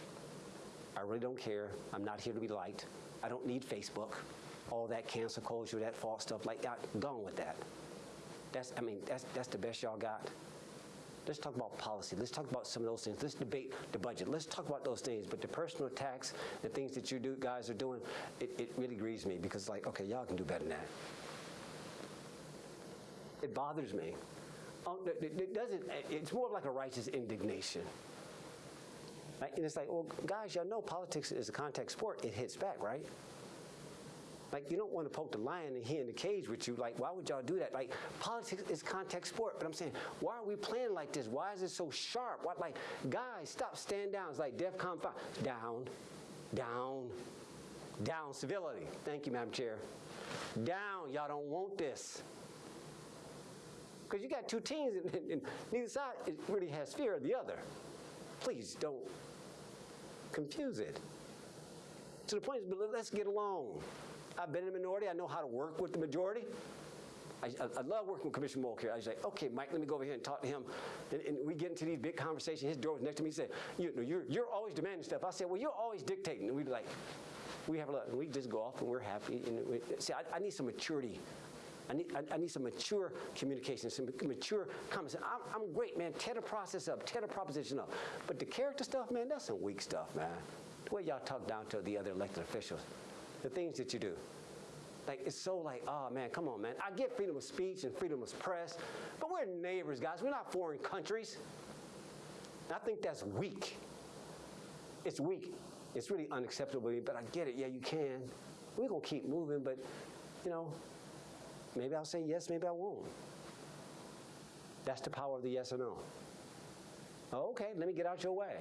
Speaker 1: I really don't care. I'm not here to be liked. I don't need Facebook. All that cancel culture, that false stuff, like, I, gone with that. That's, I mean, that's, that's the best y'all got. Let's talk about policy. Let's talk about some of those things. Let's debate the budget. Let's talk about those things. But the personal attacks, the things that you do, guys are doing, it, it really grieves me because, like, okay, y'all can do better than that. It bothers me. Um, it, doesn't. It's more like a righteous indignation. Right? And it's like, well, guys, y'all know politics is a contact sport. It hits back, right? Like, you don't want to poke the lion and he in the cage with you. Like, why would y'all do that? Like, politics is contact sport. But I'm saying, why are we playing like this? Why is it so sharp? What, like, guys, stop, stand down. It's like DEFCON 5. Down, down, down. Civility. Thank you, Madam Chair. Down. Y'all don't want this. Because you got two teams, and, and, and neither side really has fear of the other. Please don't confuse it. To the point is, but let's get along. I've been in the minority. I know how to work with the majority. I, I, love working with Commissioner Mulcare. I like, okay, Mike, let me go over here and talk to him. And, and we get into these big conversations. His door was next to me. He said, you know, you're, you're always demanding stuff. I said, well, you're always dictating. And we'd be like, we have a lot. And We just go off and we're happy. And we, see, I, I need some maturity. I need, I, I need some mature communication, some mature conversation. I'm, I'm great, man. Tear the process up, tear the proposition up. But the character stuff, man, that's some weak stuff, man. The way y'all talk down to the other elected officials, the things that you do. Like, it's so like, oh man, come on, man. I get freedom of speech and freedom of press, but we're neighbors, guys. We're not foreign countries. And I think that's weak. It's weak. It's really unacceptable, but I get it. Yeah, you can. We're going to keep moving, but, you know, maybe I'll say yes, maybe I won't. That's the power of the yes or no. Okay, let me get out your way.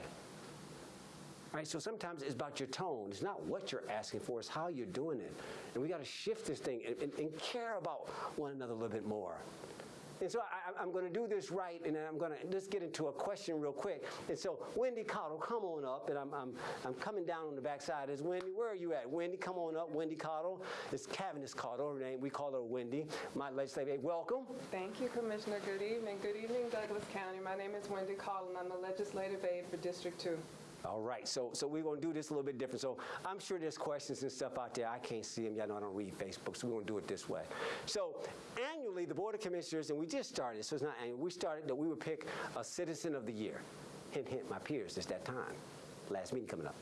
Speaker 1: Right, so sometimes it's about your tone. It's not what you're asking for, it's how you're doing it. And we got to shift this thing and, and, and care about one another a little bit more. And so I, am going to do this right, and then I'm going to just get into a question real quick. And so, Wendy Cottle, come on up. And I'm, I'm, I'm coming down on the backside. Is Wendy, where are you at? Wendy, come on up. Wendy Cottle. It's Cavendish Cottle, her name. We call her Wendy. My legislative aide. Welcome.
Speaker 3: Thank you, Commissioner. Good evening. Good evening, Douglas County. My name is Wendy Cottle, and I'm the legislative aide for District 2.
Speaker 1: All right, so so we're gonna do this a little bit different. So I'm sure there's questions and stuff out there. I can't see them. Y'all know I don't read Facebook, so we're gonna do it this way. So annually, the Board of Commissioners, and we just started, so it's not annual, we started that we would pick a citizen of the year. Hint, hint, my peers, it's that time. Last meeting coming up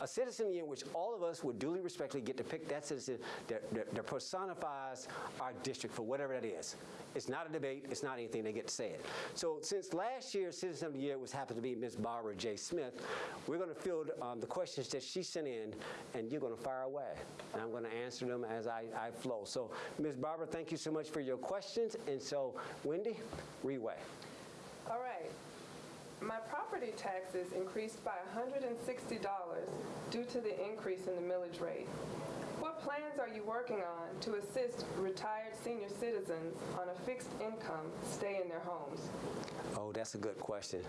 Speaker 1: a citizen in which all of us would duly respectfully get to pick that citizen that, that, that, personifies our district for whatever that is. It's not a debate. It's not anything. They get to say it. So since last year's Citizen of the Year was happened to be Ms. Barbara J. Smith, we're going to field um, the questions that she sent in, and you're going to fire away. And I'm going to answer them as I, I flow. So Ms. Barbara, thank you so much for your questions. And so, Wendy, Reway.
Speaker 3: All right. My property taxes increased by $160 due to the increase in the millage rate. What plans are you working on to assist retired senior citizens on a fixed income stay in their homes?
Speaker 1: Oh, that's a good question.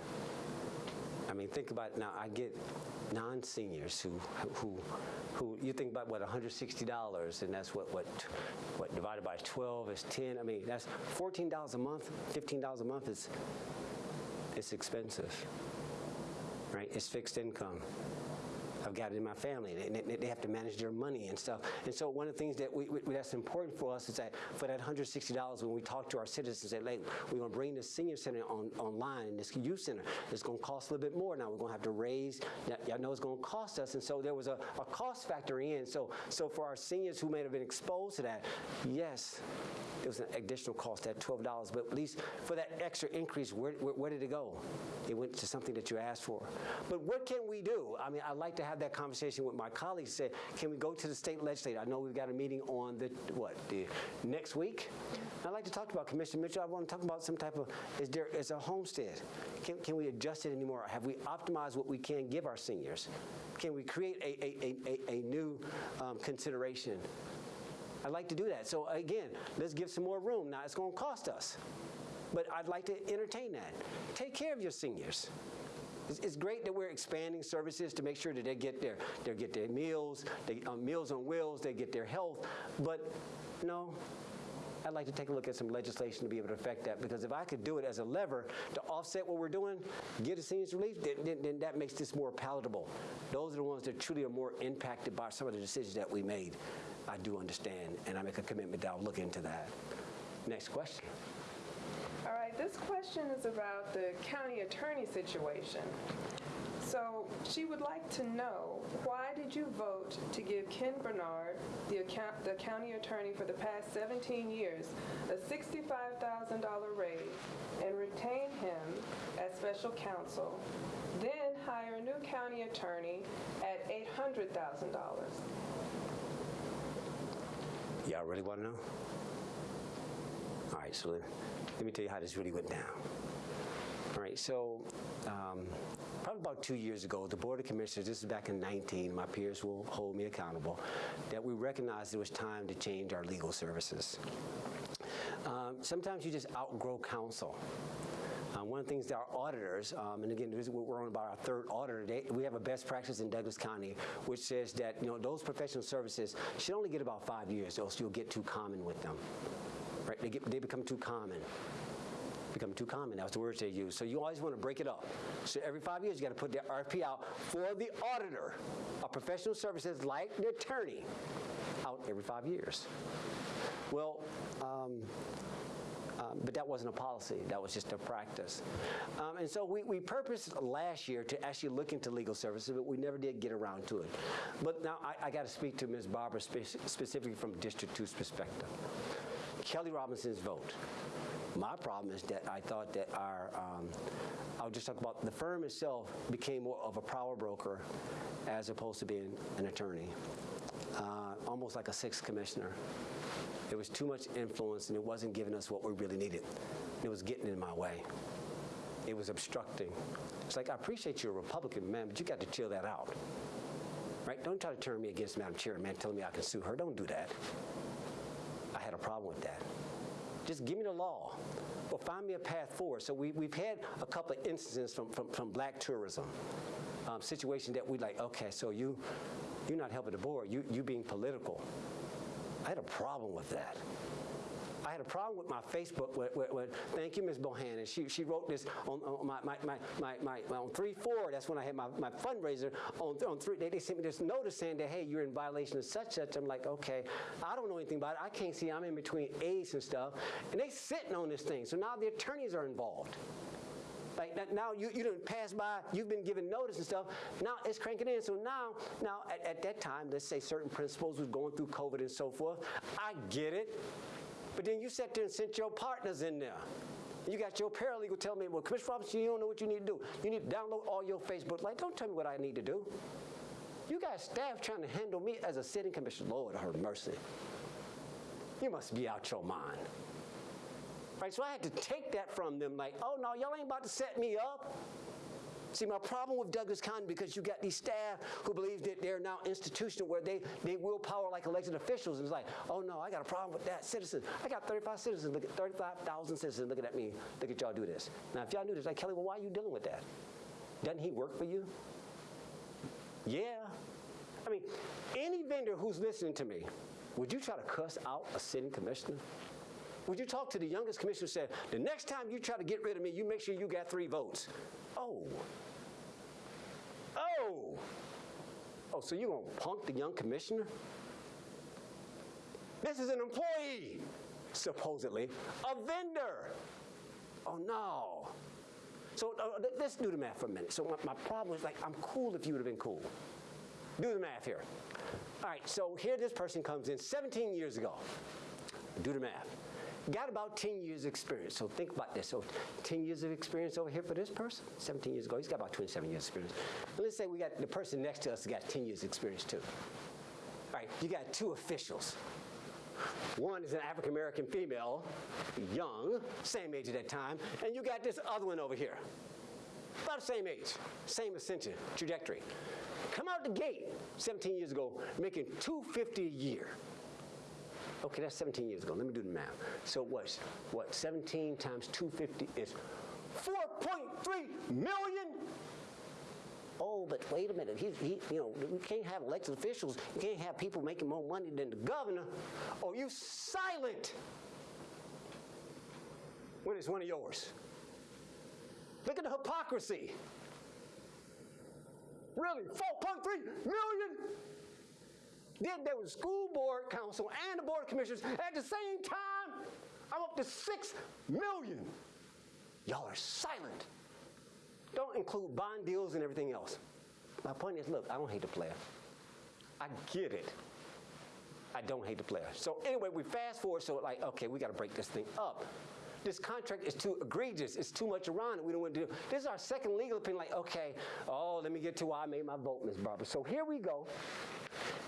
Speaker 1: I mean, think about now. I get non-seniors who, who, who you think about what $160, and that's what what what divided by 12 is 10. I mean, that's $14 a month, $15 a month is it's expensive, right? It's fixed income. I've got it in my family. They, they, have to manage their money and stuff. And so one of the things that we, we, that's important for us is that for that $160, when we talk to our citizens, say, hey, we're going to bring this senior center on, online this youth center. It's going to cost a little bit more now. We're going to have to raise. Y'all know it's going to cost us. And so there was a, a cost factor in. So, so for our seniors who may have been exposed to that, yes, it was an additional cost at $12. But at least for that extra increase, where, where, where, did it go? It went to something that you asked for. But what can we do? I mean, I'd like to have that conversation with my colleagues. said, can we go to the state legislature? I know we've got a meeting on the, what, the next week? I'd like to talk about Commissioner Mitchell. I want to talk about some type of, is there is a homestead? Can, can we adjust it anymore? Have we optimized what we can give our seniors? Can we create a, a, a, a new um, consideration I'd like to do that. So again, let's give some more room. Now it's going to cost us, but I'd like to entertain that. Take care of your seniors. It's, great that we're expanding services to make sure that they get their they get their meals, they, uh, meals on wheels, they get their health. But no, I'd like to take a look at some legislation to be able to affect that because if I could do it as a lever to offset what we're doing, get a seniors relief, then, then, then, that makes this more palatable. Those are the ones that truly are more impacted by some of the decisions that we made. I do understand, and I make a commitment that I'll look into that. Next question.
Speaker 3: This question is about the county attorney situation. So she would like to know, why did you vote to give Ken Bernard, the, account, the county attorney for the past 17 years, a $65,000 raise and retain him as special counsel, then hire a new county attorney at $800,000?
Speaker 1: Y'all really want to know? All right, so let, me tell you how this really went down. All right, so um, probably about two years ago, the Board of Commissioners, this is back in 19, my peers will hold me accountable, that we recognized it was time to change our legal services. Um, sometimes you just outgrow counsel. Uh, one of the things that our auditors, um, and again, this is what we're on about our third auditor, they, we have a best practice in Douglas County, which says that you know those professional services should only get about five years, else you'll get too common with them. Right? They get they become too common. Become too common. That's the words they use. So you always want to break it up. So every five years, you got to put the RFP out for the auditor of professional services, like the attorney, out every five years. Well. Um, um, but that wasn't a policy. That was just a practice. Um, and so we, we purposed last year to actually look into legal services, but we never did get around to it. But now I, I got to speak to Ms. Barbara spe- specifically from District 2's perspective. Kelly Robinson's vote. My problem is that I thought that our, um, I'll just talk about the firm itself became more of a power broker as opposed to being an attorney, uh, almost like a sixth commissioner. There was too much influence and it wasn't giving us what we really needed. It was getting in my way. It was obstructing. It's like, I appreciate you're a Republican, man, but you got to chill that out. Right? Don't try to turn me against Madam Chair, man, telling me I can sue her. Don't do that. Had a problem with that. Just give me the law or find me a path forward. So we, we've had a couple of instances from, from, from black tourism, um, situation that we like, okay, so you, you're not helping the board, you, you being political. I had a problem with that. I had a problem with my Facebook. With, with, with, thank you, Ms. Bohannon. She, she wrote this on, on my, my, my, my, my, on 3 4. That's when I had my, my fundraiser. On, on 3, they, they sent me this notice saying that, hey, you're in violation of such such. I'm like, okay, I don't know anything about it. I can't see. I'm in between A's and stuff. And they sitting on this thing. So now the attorneys are involved. Like now you, you didn't pass by, you've been given notice and stuff. Now it's cranking in. So now, now at, at that time, let's say certain principals was going through COVID and so forth. I get it. But then you sat there and sent your partners in there. You got your paralegal telling me, well, Commissioner Robinson, you don't know what you need to do. You need to download all your Facebook. Like, don't tell me what I need to do. You got staff trying to handle me as a sitting commissioner. Lord, have mercy. You must be out your mind. Right, so I had to take that from them like, oh no, y'all ain't about to set me up. See, my problem with Douglas County, because you got these staff who believe that they're now institutional where they, they will power like elected officials. And it's like, oh no, I got a problem with that. Citizens. I got 35 citizens, look at 35,000 citizens looking at me. Look at y'all do this. Now, if y'all knew this, like, Kelly, well, why are you dealing with that? Doesn't he work for you? Yeah. I mean, any vendor who's listening to me, would you try to cuss out a sitting commissioner? Would you talk to the youngest commissioner and say, the next time you try to get rid of me, you make sure you got three votes? Oh. Oh. Oh, so you gonna punk the young commissioner? This is an employee, supposedly, a vendor. Oh no. So uh, let's do the math for a minute. So my, my problem is like, I'm cool if you would have been cool. Do the math here. All right, so here this person comes in 17 years ago. Do the math. Got about 10 years experience. So think about this. So 10 years of experience over here for this person, 17 years ago, he's got about 27 years experience. And let's say we got the person next to us got 10 years experience too. All right, you got two officials. One is an African American female, young, same age at that time, and you got this other one over here. About the same age, same ascension, trajectory. Come out the gate 17 years ago, making 250 a year. Okay, that's 17 years ago. Let me do the math. So what's what? 17 times 250 is 4.3 million. Oh, but wait a minute. He, he, you know, we can't have elected officials. You can't have people making more money than the governor. Oh, you silent when it's one of yours. Look at the hypocrisy. Really, 4.3 million? Then there was school board council and the board of commissioners at the same time. I'm up to 6 million. Y'all are silent. Don't include bond deals and everything else. My point is, look, I don't hate the player. I get it. I don't hate the player. So anyway, we fast forward, so like, okay, we got to break this thing up. This contract is too egregious. It's too much around it. We don't want to do. This is our second legal opinion. Like, okay, oh, let me get to why I made my vote, Ms. Barbara. So here we go.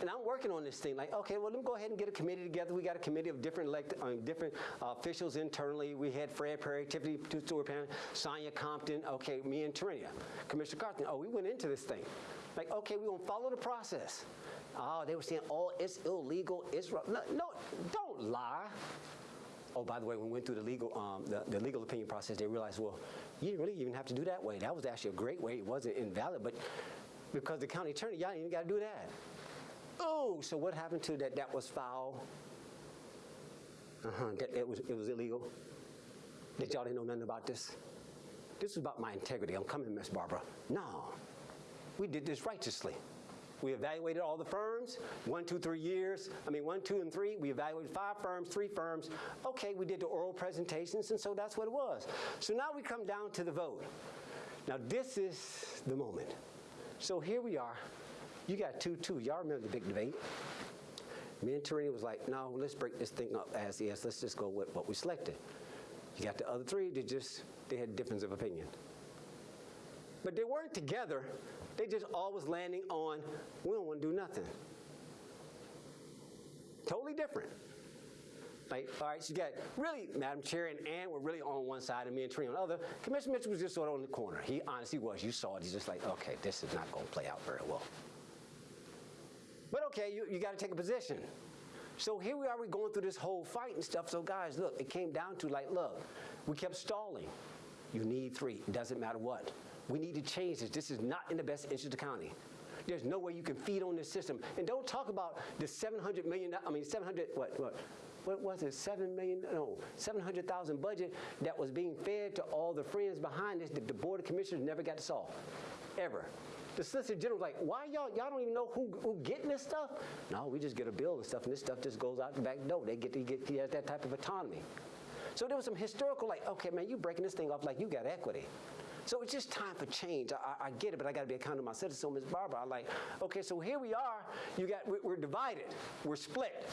Speaker 1: And I'm working on this thing. Like, okay, well, let me go ahead and get a committee together. We got a committee of different elect, uh, different uh, officials internally. We had Fred Perry, Tiffany Stewart Pan, Sonia Compton. Okay, me and Trinia, Commissioner Carthen. Oh, we went into this thing. Like, okay, we're gonna follow the process. Oh, they were saying, oh, it's illegal. It's wrong. No, no, don't lie. Oh, by the way, when we went through the legal, um, the, the legal opinion process, they realized, well, you didn't really even have to do that way. That was actually a great way. It wasn't invalid, but because the county attorney, y'all even got to do that. Oh, so what happened to that? That was foul. Uh huh. That it was it was illegal. That y'all didn't know nothing about this. This is about my integrity. I'm coming, Miss Barbara. No, we did this righteously. We evaluated all the firms, one, two, three years. I mean, one, two, and three. We evaluated five firms, three firms. Okay, we did the oral presentations, and so that's what it was. So now we come down to the vote. Now, this is the moment. So here we are. You got two, two. Y'all remember the big debate? Me and Tarina was like, no, let's break this thing up as is. Let's just go with what we selected. You got the other three, they just, they had difference of opinion. But they weren't together. They just always landing on, we don't want to do nothing. Totally different. Like, all right, so you got really, Madam Chair and Ann were really on one side and me and Trina on the other. Commissioner Mitchell was just sort of on the corner. He honestly was. You saw it. He's just like, okay, this is not going to play out very well. But okay, you, you got to take a position. So here we are, we're going through this whole fight and stuff. So guys, look, it came down to like, look, we kept stalling. You need three. It doesn't matter what. We need to change this. This is not in the best interest of the county. There's no way you can feed on this system. And don't talk about the 700 million, I mean 700, what, what, what was it, 7 million, no, 700,000 budget that was being fed to all the friends behind this that the Board of Commissioners never got to solve, ever. The Solicitor General was like, why y'all, y'all don't even know who, who getting this stuff? No, we just get a bill and stuff, and this stuff just goes out the back door. They get, to get he has that type of autonomy. So there was some historical, like, okay, man, you breaking this thing off like you got equity. So it's just time for change. I, I get it, but I got to be accountable to my citizens. So, Ms. Barbara, I'm like, okay, so here we are. You got, we're, divided. We're split.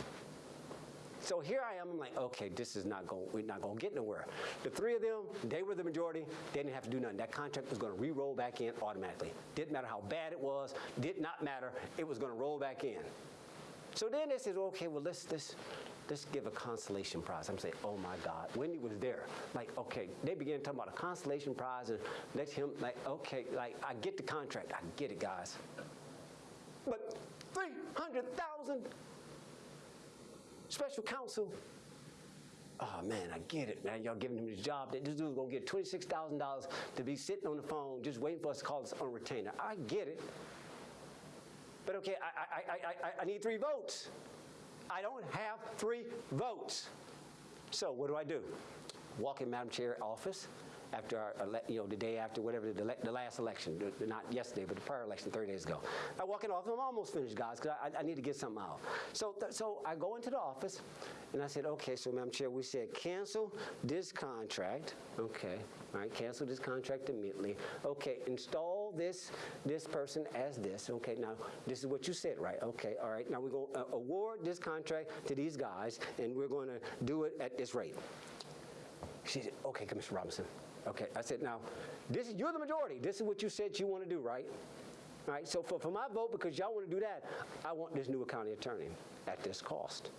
Speaker 1: So here I am. I'm like, okay, this is not going. We're not going to get nowhere. The three of them, they were the majority. They didn't have to do nothing. That contract was going to re-roll back in automatically. Didn't matter how bad it was. Did not matter. It was going to roll back in. So then they said, okay, well let's let's let's give a consolation prize. I'm saying, oh my God, Wendy was there. Like, okay, they began talking about a consolation prize and let him like, okay, like I get the contract, I get it, guys. But three hundred thousand special counsel. Oh man, I get it, man. Y'all giving him the job. That this dude's gonna get twenty-six thousand dollars to be sitting on the phone just waiting for us to call us on retainer. I get it. But okay, I, I, I, I, I need three votes. I don't have three votes. So what do I do? Walk in Madam Chair office after our, you know, the day after whatever, the, the last election, the- not yesterday, but the prior election, 30 days ago. I walk in office, I'm almost finished, guys, because I, I need to get something out. So, so I go into the office, and I said, okay, so Madam Chair, we said cancel this contract, okay, all right, cancel this contract immediately. Okay, install this, this person as this, okay, now, this is what you said, right? Okay, all right, now we're going to uh, award this contract to these guys, and we're going to do it at this rate. She said, okay, Commissioner Robinson. Okay, I said, now, this is, you're the majority. This is what you said you want to do, right? All right, so for, for my vote, because y'all want to do that, I want this new county attorney at this cost.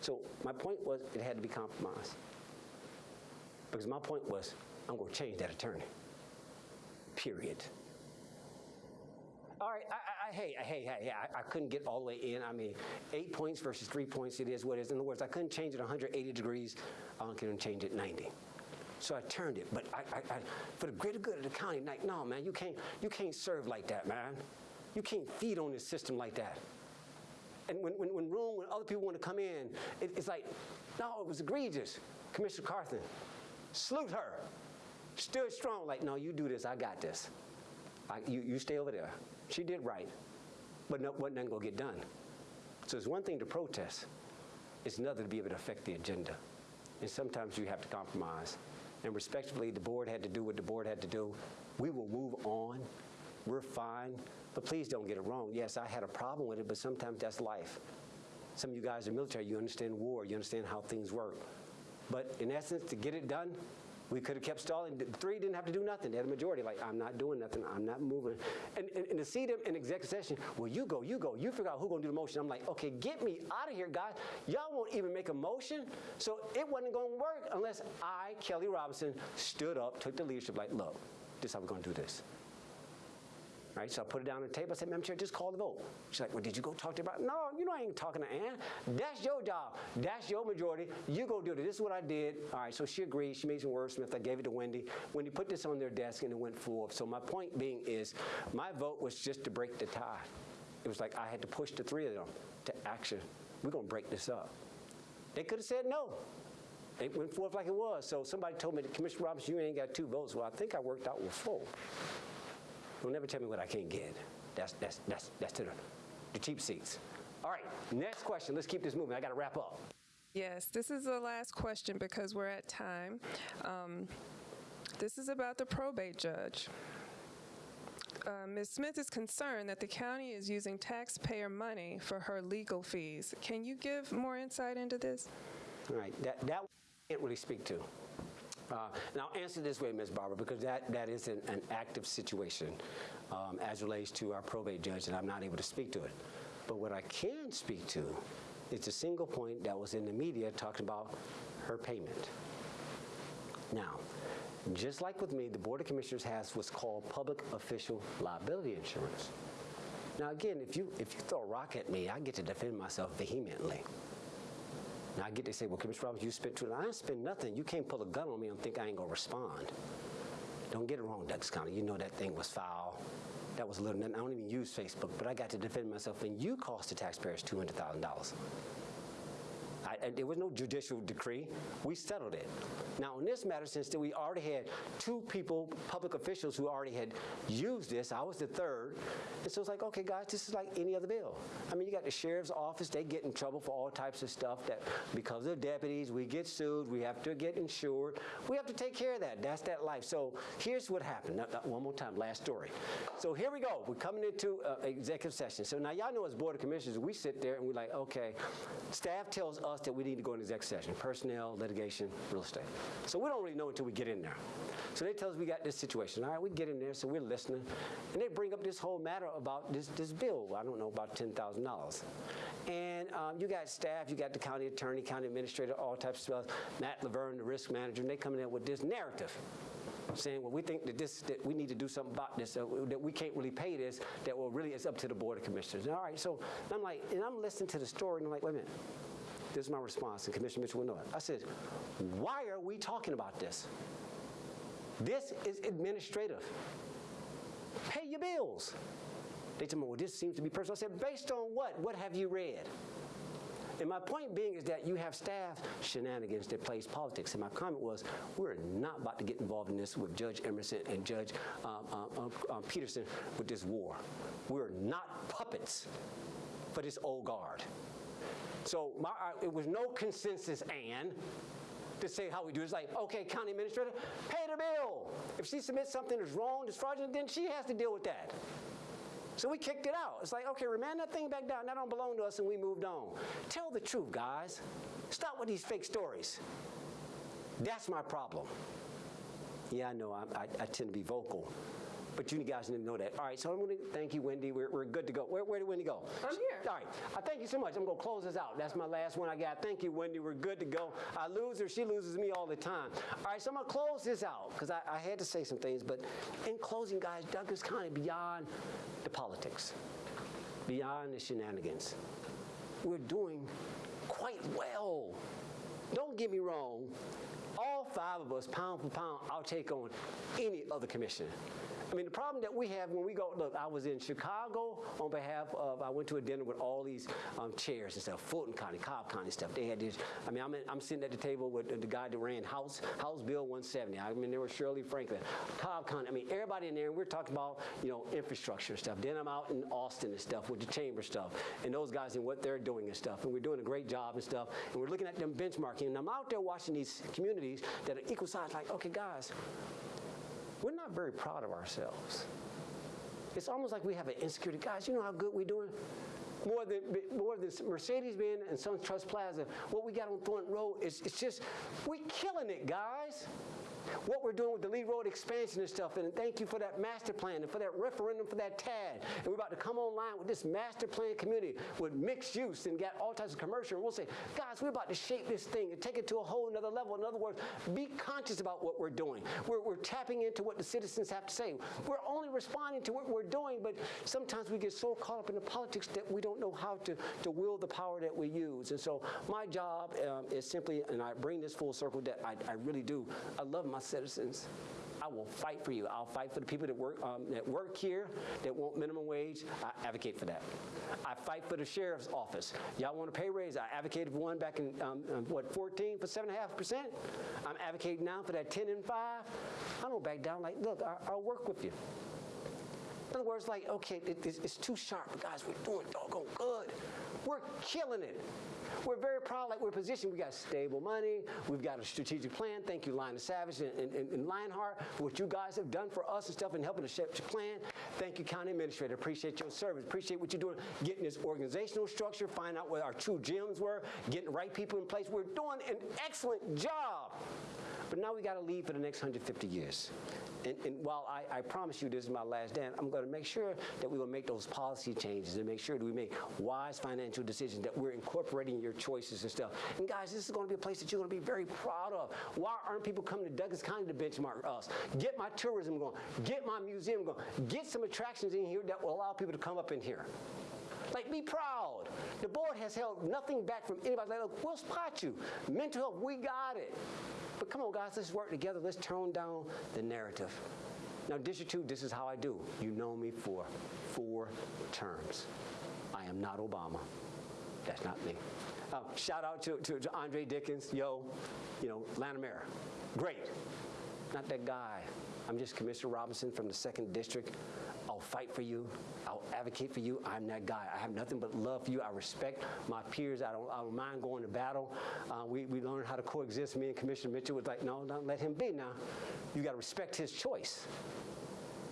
Speaker 1: So my point was it had to be compromised. Because my point was, I'm going to change that attorney. Period. All right, I, I, I, hey, hey, hey, hey, I, I couldn't get all the way in. I mean, eight points versus three points, it is what it is. In other words, I couldn't change it 180 degrees. I couldn't change it 90. So I turned it, but I, for the greater good of the county, like, no, man, you can't, you can't serve like that, man. You can't feed on this system like that. And when, when, when room, when other people want to come in, it, it's like, no, it was egregious. Commissioner Carthen, salute her. Stood strong, like, no, you do this, I got this. I, you, you stay over there. She did right, but no, wasn't nothing gonna get done. So it's one thing to protest, it's another to be able to affect the agenda. And sometimes you have to compromise. And respectfully, the board had to do what the board had to do. We will move on. We're fine. But please don't get it wrong. Yes, I had a problem with it, but sometimes that's life. Some of you guys are military, you understand war, you understand how things work. But in essence, to get it done, we could have kept stalling. Three didn't have to do nothing. They had a majority. Like, I'm not doing nothing. I'm not moving. And, and, and to see them in executive session, well, you go, you go. You figure out who's going to do the motion. I'm like, okay, get me out of here, guys. Y'all won't even make a motion. So it wasn't going to work unless I, Kelly Robinson, stood up, took the leadership, like, look, this is how we're going to do this. Right, so I put it down on the table. I said, Madam Chair, just call the vote. She's like, well, did you go talk to about? No, you know I ain't talking to Ann. That's your job. That's your majority. You go do it. This is what I did. All right, so she agreed. She made some wordsmith. I gave it to Wendy. Wendy put this on their desk and it went forward. So my point being is my vote was just to break the tie. It was like I had to push the three of them to action. We're going to break this up. They could have said no. It went forth like it was. So somebody told me, Commissioner Robinson, you ain't got two votes. Well, I think I worked out with four. Don't never tell me what I can't get. That's, that's, that's, that's to the, the cheap seats. All right, next question. Let's keep this moving. I got to wrap up.
Speaker 3: Yes, this is the last question because we're at time. Um, This is about the probate judge. Uh, Ms. Smith is concerned that the county is using taxpayer money for her legal fees. Can you give more insight into this?
Speaker 1: All right, that, that I can't really speak to. Uh, I'll answer this way, Ms. Barber, because that, that is an, an active situation um, as relates to our probate judge, and I'm not able to speak to it. But what I can speak to is a single point that was in the media talking about her payment. Now, just like with me, the Board of Commissioners has what's called public official liability insurance. Now, again, if you, if you throw a rock at me, I get to defend myself vehemently. Now I get to say, well, Commissioner Roberts, you spent too long. I spent nothing. You can't pull a gun on me and think I ain't gonna respond. Don't get it wrong, Douglas County. You know that thing was foul. That was a little, I don't even use Facebook, but I got to defend myself and you cost the taxpayers $200,000 and there was no judicial decree. We settled it. Now, in this matter, since we already had two people, public officials, who already had used this, I was the third. And so it's like, okay, guys, this is like any other bill. I mean, you got the sheriff's office, they get in trouble for all types of stuff that because of deputies, we get sued, we have to get insured. We have to take care of that. That's that life. So here's what happened. One more time, last story. So here we go. We're coming into uh, executive session. So now y'all know as Board of Commissioners, we sit there and we're like, okay, staff tells us that we need to go into executive session, personnel, litigation, real estate. So we don't really know until we get in there. So they tell us we got this situation. All right, we get in there, so we're listening. And they bring up this whole matter about this, this bill, I don't know, about $10,000. And um, you got staff, you got the county attorney, county administrator, all types of stuff, Matt Laverne, the risk manager, and they come in with this narrative saying, well, we think that this, that we need to do something about this, uh, that we can't really pay this, that well, really it's up to the Board of Commissioners. And all right, so I'm like, and I'm listening to the story, and I'm like, wait a minute. This is my response, and Commissioner Mitchell will know it. I said, why are we talking about this? This is administrative. Pay your bills. They told me, well, this seems to be personal. I said, based on what? What have you read? And my point being is that you have staff shenanigans that plays politics. And my comment was, we're not about to get involved in this with Judge Emerson and Judge um, um, um, um, Peterson with this war. We're not puppets for this old guard. So my, I, it was no consensus, Ann, to say how we do it. It's like, okay, county administrator, pay the bill. If she submits something that's wrong, that's fraudulent, then she has to deal with that. So we kicked it out. It's like, okay, remand that thing back down. That don't belong to us, and we moved on. Tell the truth, guys. Stop with these fake stories. That's my problem. Yeah, I know. I, I, I tend to be vocal. But you guys didn't know that. All right, so I'm going to thank you, Wendy. We're, we're good to go. Where, where did Wendy go?
Speaker 3: I'm here.
Speaker 1: All right. I thank you so much. I'm going to close this out. That's my last one I got. Thank you, Wendy. We're good to go. I lose her. She loses me all the time. All right, so I'm going to close this out because I, I had to say some things. But in closing, guys, Douglas County, beyond the politics, beyond the shenanigans, we're doing quite well. Don't get me wrong. All five of us, pound for pound, I'll take on any other commissioner. I mean, the problem that we have when we go, look, I was in Chicago on behalf of, I went to a dinner with all these um, chairs and stuff, Fulton County, Cobb County stuff. They had this, I mean, I'm, in, I'm sitting at the table with the guy that ran House, House Bill 170. I mean, there was Shirley Franklin, Cobb County. I mean, everybody in there, and we're talking about, you know, infrastructure and stuff. Then I'm out in Austin and stuff with the chamber stuff, and those guys and what they're doing and stuff. And we're doing a great job and stuff. And we're looking at them benchmarking. And I'm out there watching these communities that are equal size, like, okay, guys, very proud of ourselves. It's almost like we have an insecurity. Guys, you know how good we're doing? more than more than Mercedes-Benz and Sun Trust Plaza. What we got on Thornton Road is it's just we're killing it, guys. What we're doing with the Lee Road expansion and stuff, and thank you for that master plan and for that referendum for that TAD. And we're about to come online with this master plan community with mixed use and got all types of commercial. And we'll say, guys, we're about to shape this thing and take it to a whole nother level. In other words, be conscious about what we're doing. We're, we're tapping into what the citizens have to say. We're only responding to what we're doing, but sometimes we get so caught up in the politics that we don't know how to, to wield the power that we use. And so my job um, is simply, and I bring this full circle, that I, I really do. I love my citizens. I will fight for you. I'll fight for the people that work um, that work here that want minimum wage. I advocate for that. I fight for the sheriff's office. Y'all want a pay raise? I advocated one back in um, um, what 14 for seven and a half percent. I'm advocating now for that 10 and five. I don't back down. Like, look, I, I'll work with you. In other words, like, okay, it, it's, it's too sharp, guys, we're doing doggone good. We're killing it. We're very proud, like we're positioned. We got stable money. We've got a strategic plan. Thank you, Lionel Savage and, and, and Lionheart, for what you guys have done for us and stuff and helping to shape the plan. Thank you, County Administrator. Appreciate your service. Appreciate what you're doing, getting this organizational structure, find out what our true gems were, getting the right people in place. We're doing an excellent job. But now we got to leave for the next 150 years. And, and while I, I, promise you this is my last dance, I'm going to make sure that we will make those policy changes and make sure that we make wise financial decisions, that we're incorporating your choices and stuff. And guys, this is going to be a place that you're going to be very proud of. Why aren't people coming to Douglas County to benchmark us? Get my tourism going. Get my museum going. Get some attractions in here that will allow people to come up in here. Like, be proud. The board has held nothing back from anybody. Like, we'll spot you. Mental health, we got it. But come on, guys, let's work together. Let's tone down the narrative. Now, District 2, this is how I do. You know me for four terms. I am not Obama. That's not me. Uh, shout out to, to, to Andre Dickens, yo, you know, Lanamera. Great. Not that guy. I'm just Commissioner Robinson from the 2nd District. Fight for you. I'll advocate for you. I'm that guy. I have nothing but love for you. I respect my peers. I don't, I don't mind going to battle. Uh, we, we learned how to coexist. Me and Commissioner Mitchell was like, no, don't let him be now. You got to respect his choice.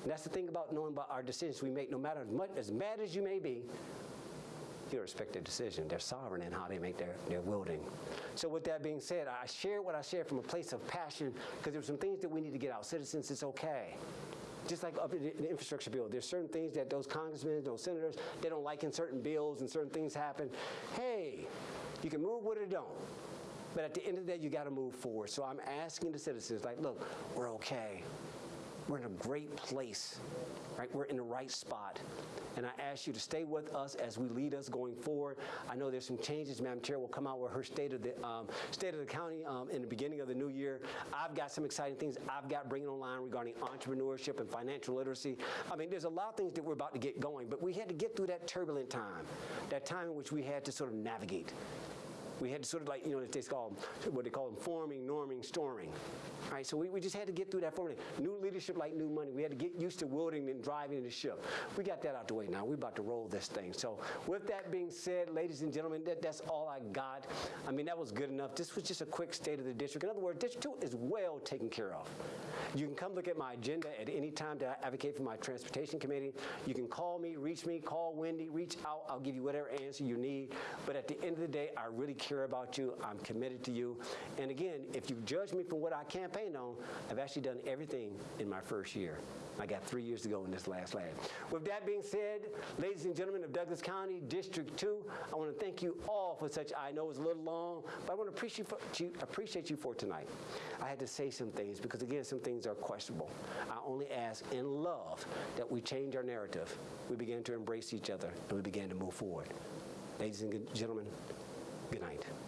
Speaker 1: And that's the thing about knowing about our decisions we make, no matter as much, as mad as you may be, you respect their decision. They're sovereign in how they make their, their wielding. So with that being said, I share what I share from a place of passion because there's some things that we need to get out. Citizens, it's okay just like up in the infrastructure bill, there's certain things that those congressmen, those senators, they don't like in certain bills and certain things happen. Hey, you can move with it or don't. But at the end of the day, you got to move forward. So I'm asking the citizens, like, look, we're okay. We're in a great place, right? We're in the right spot. And I ask you to stay with us as we lead us going forward. I know there's some changes. Madam Chair will come out with her state of the um, state of the county um, in the beginning of the new year. I've got some exciting things I've got bringing online regarding entrepreneurship and financial literacy. I mean, there's a lot of things that we're about to get going, but we had to get through that turbulent time, that time in which we had to sort of navigate. We had sort of like, you know, they call them, what they call them, forming, norming, storming. All right, so we, we just had to get through that forming. New leadership like new money. We had to get used to wielding and driving the ship. We got that out the way now. We're about to roll this thing. So with that being said, ladies and gentlemen, that, that's all I got. I mean, that was good enough. This was just a quick state of the district. In other words, District 2 is well taken care of. You can come look at my agenda at any time to advocate for my transportation committee. You can call me, reach me, call Wendy, reach out. I'll give you whatever answer you need. But at the end of the day, I really care care about you. I'm committed to you. And again, if you judge me from what I campaigned on, I've actually done everything in my first year. I got three years to go in this last lab. With that being said, ladies and gentlemen of Douglas County, District 2, I want to thank you all for such, I know it's a little long, but I want to appreciate, for, you, appreciate you for tonight. I had to say some things because, again, some things are questionable. I only ask in love that we change our narrative. We begin to embrace each other and we begin to move forward. Ladies and gentlemen, Good night.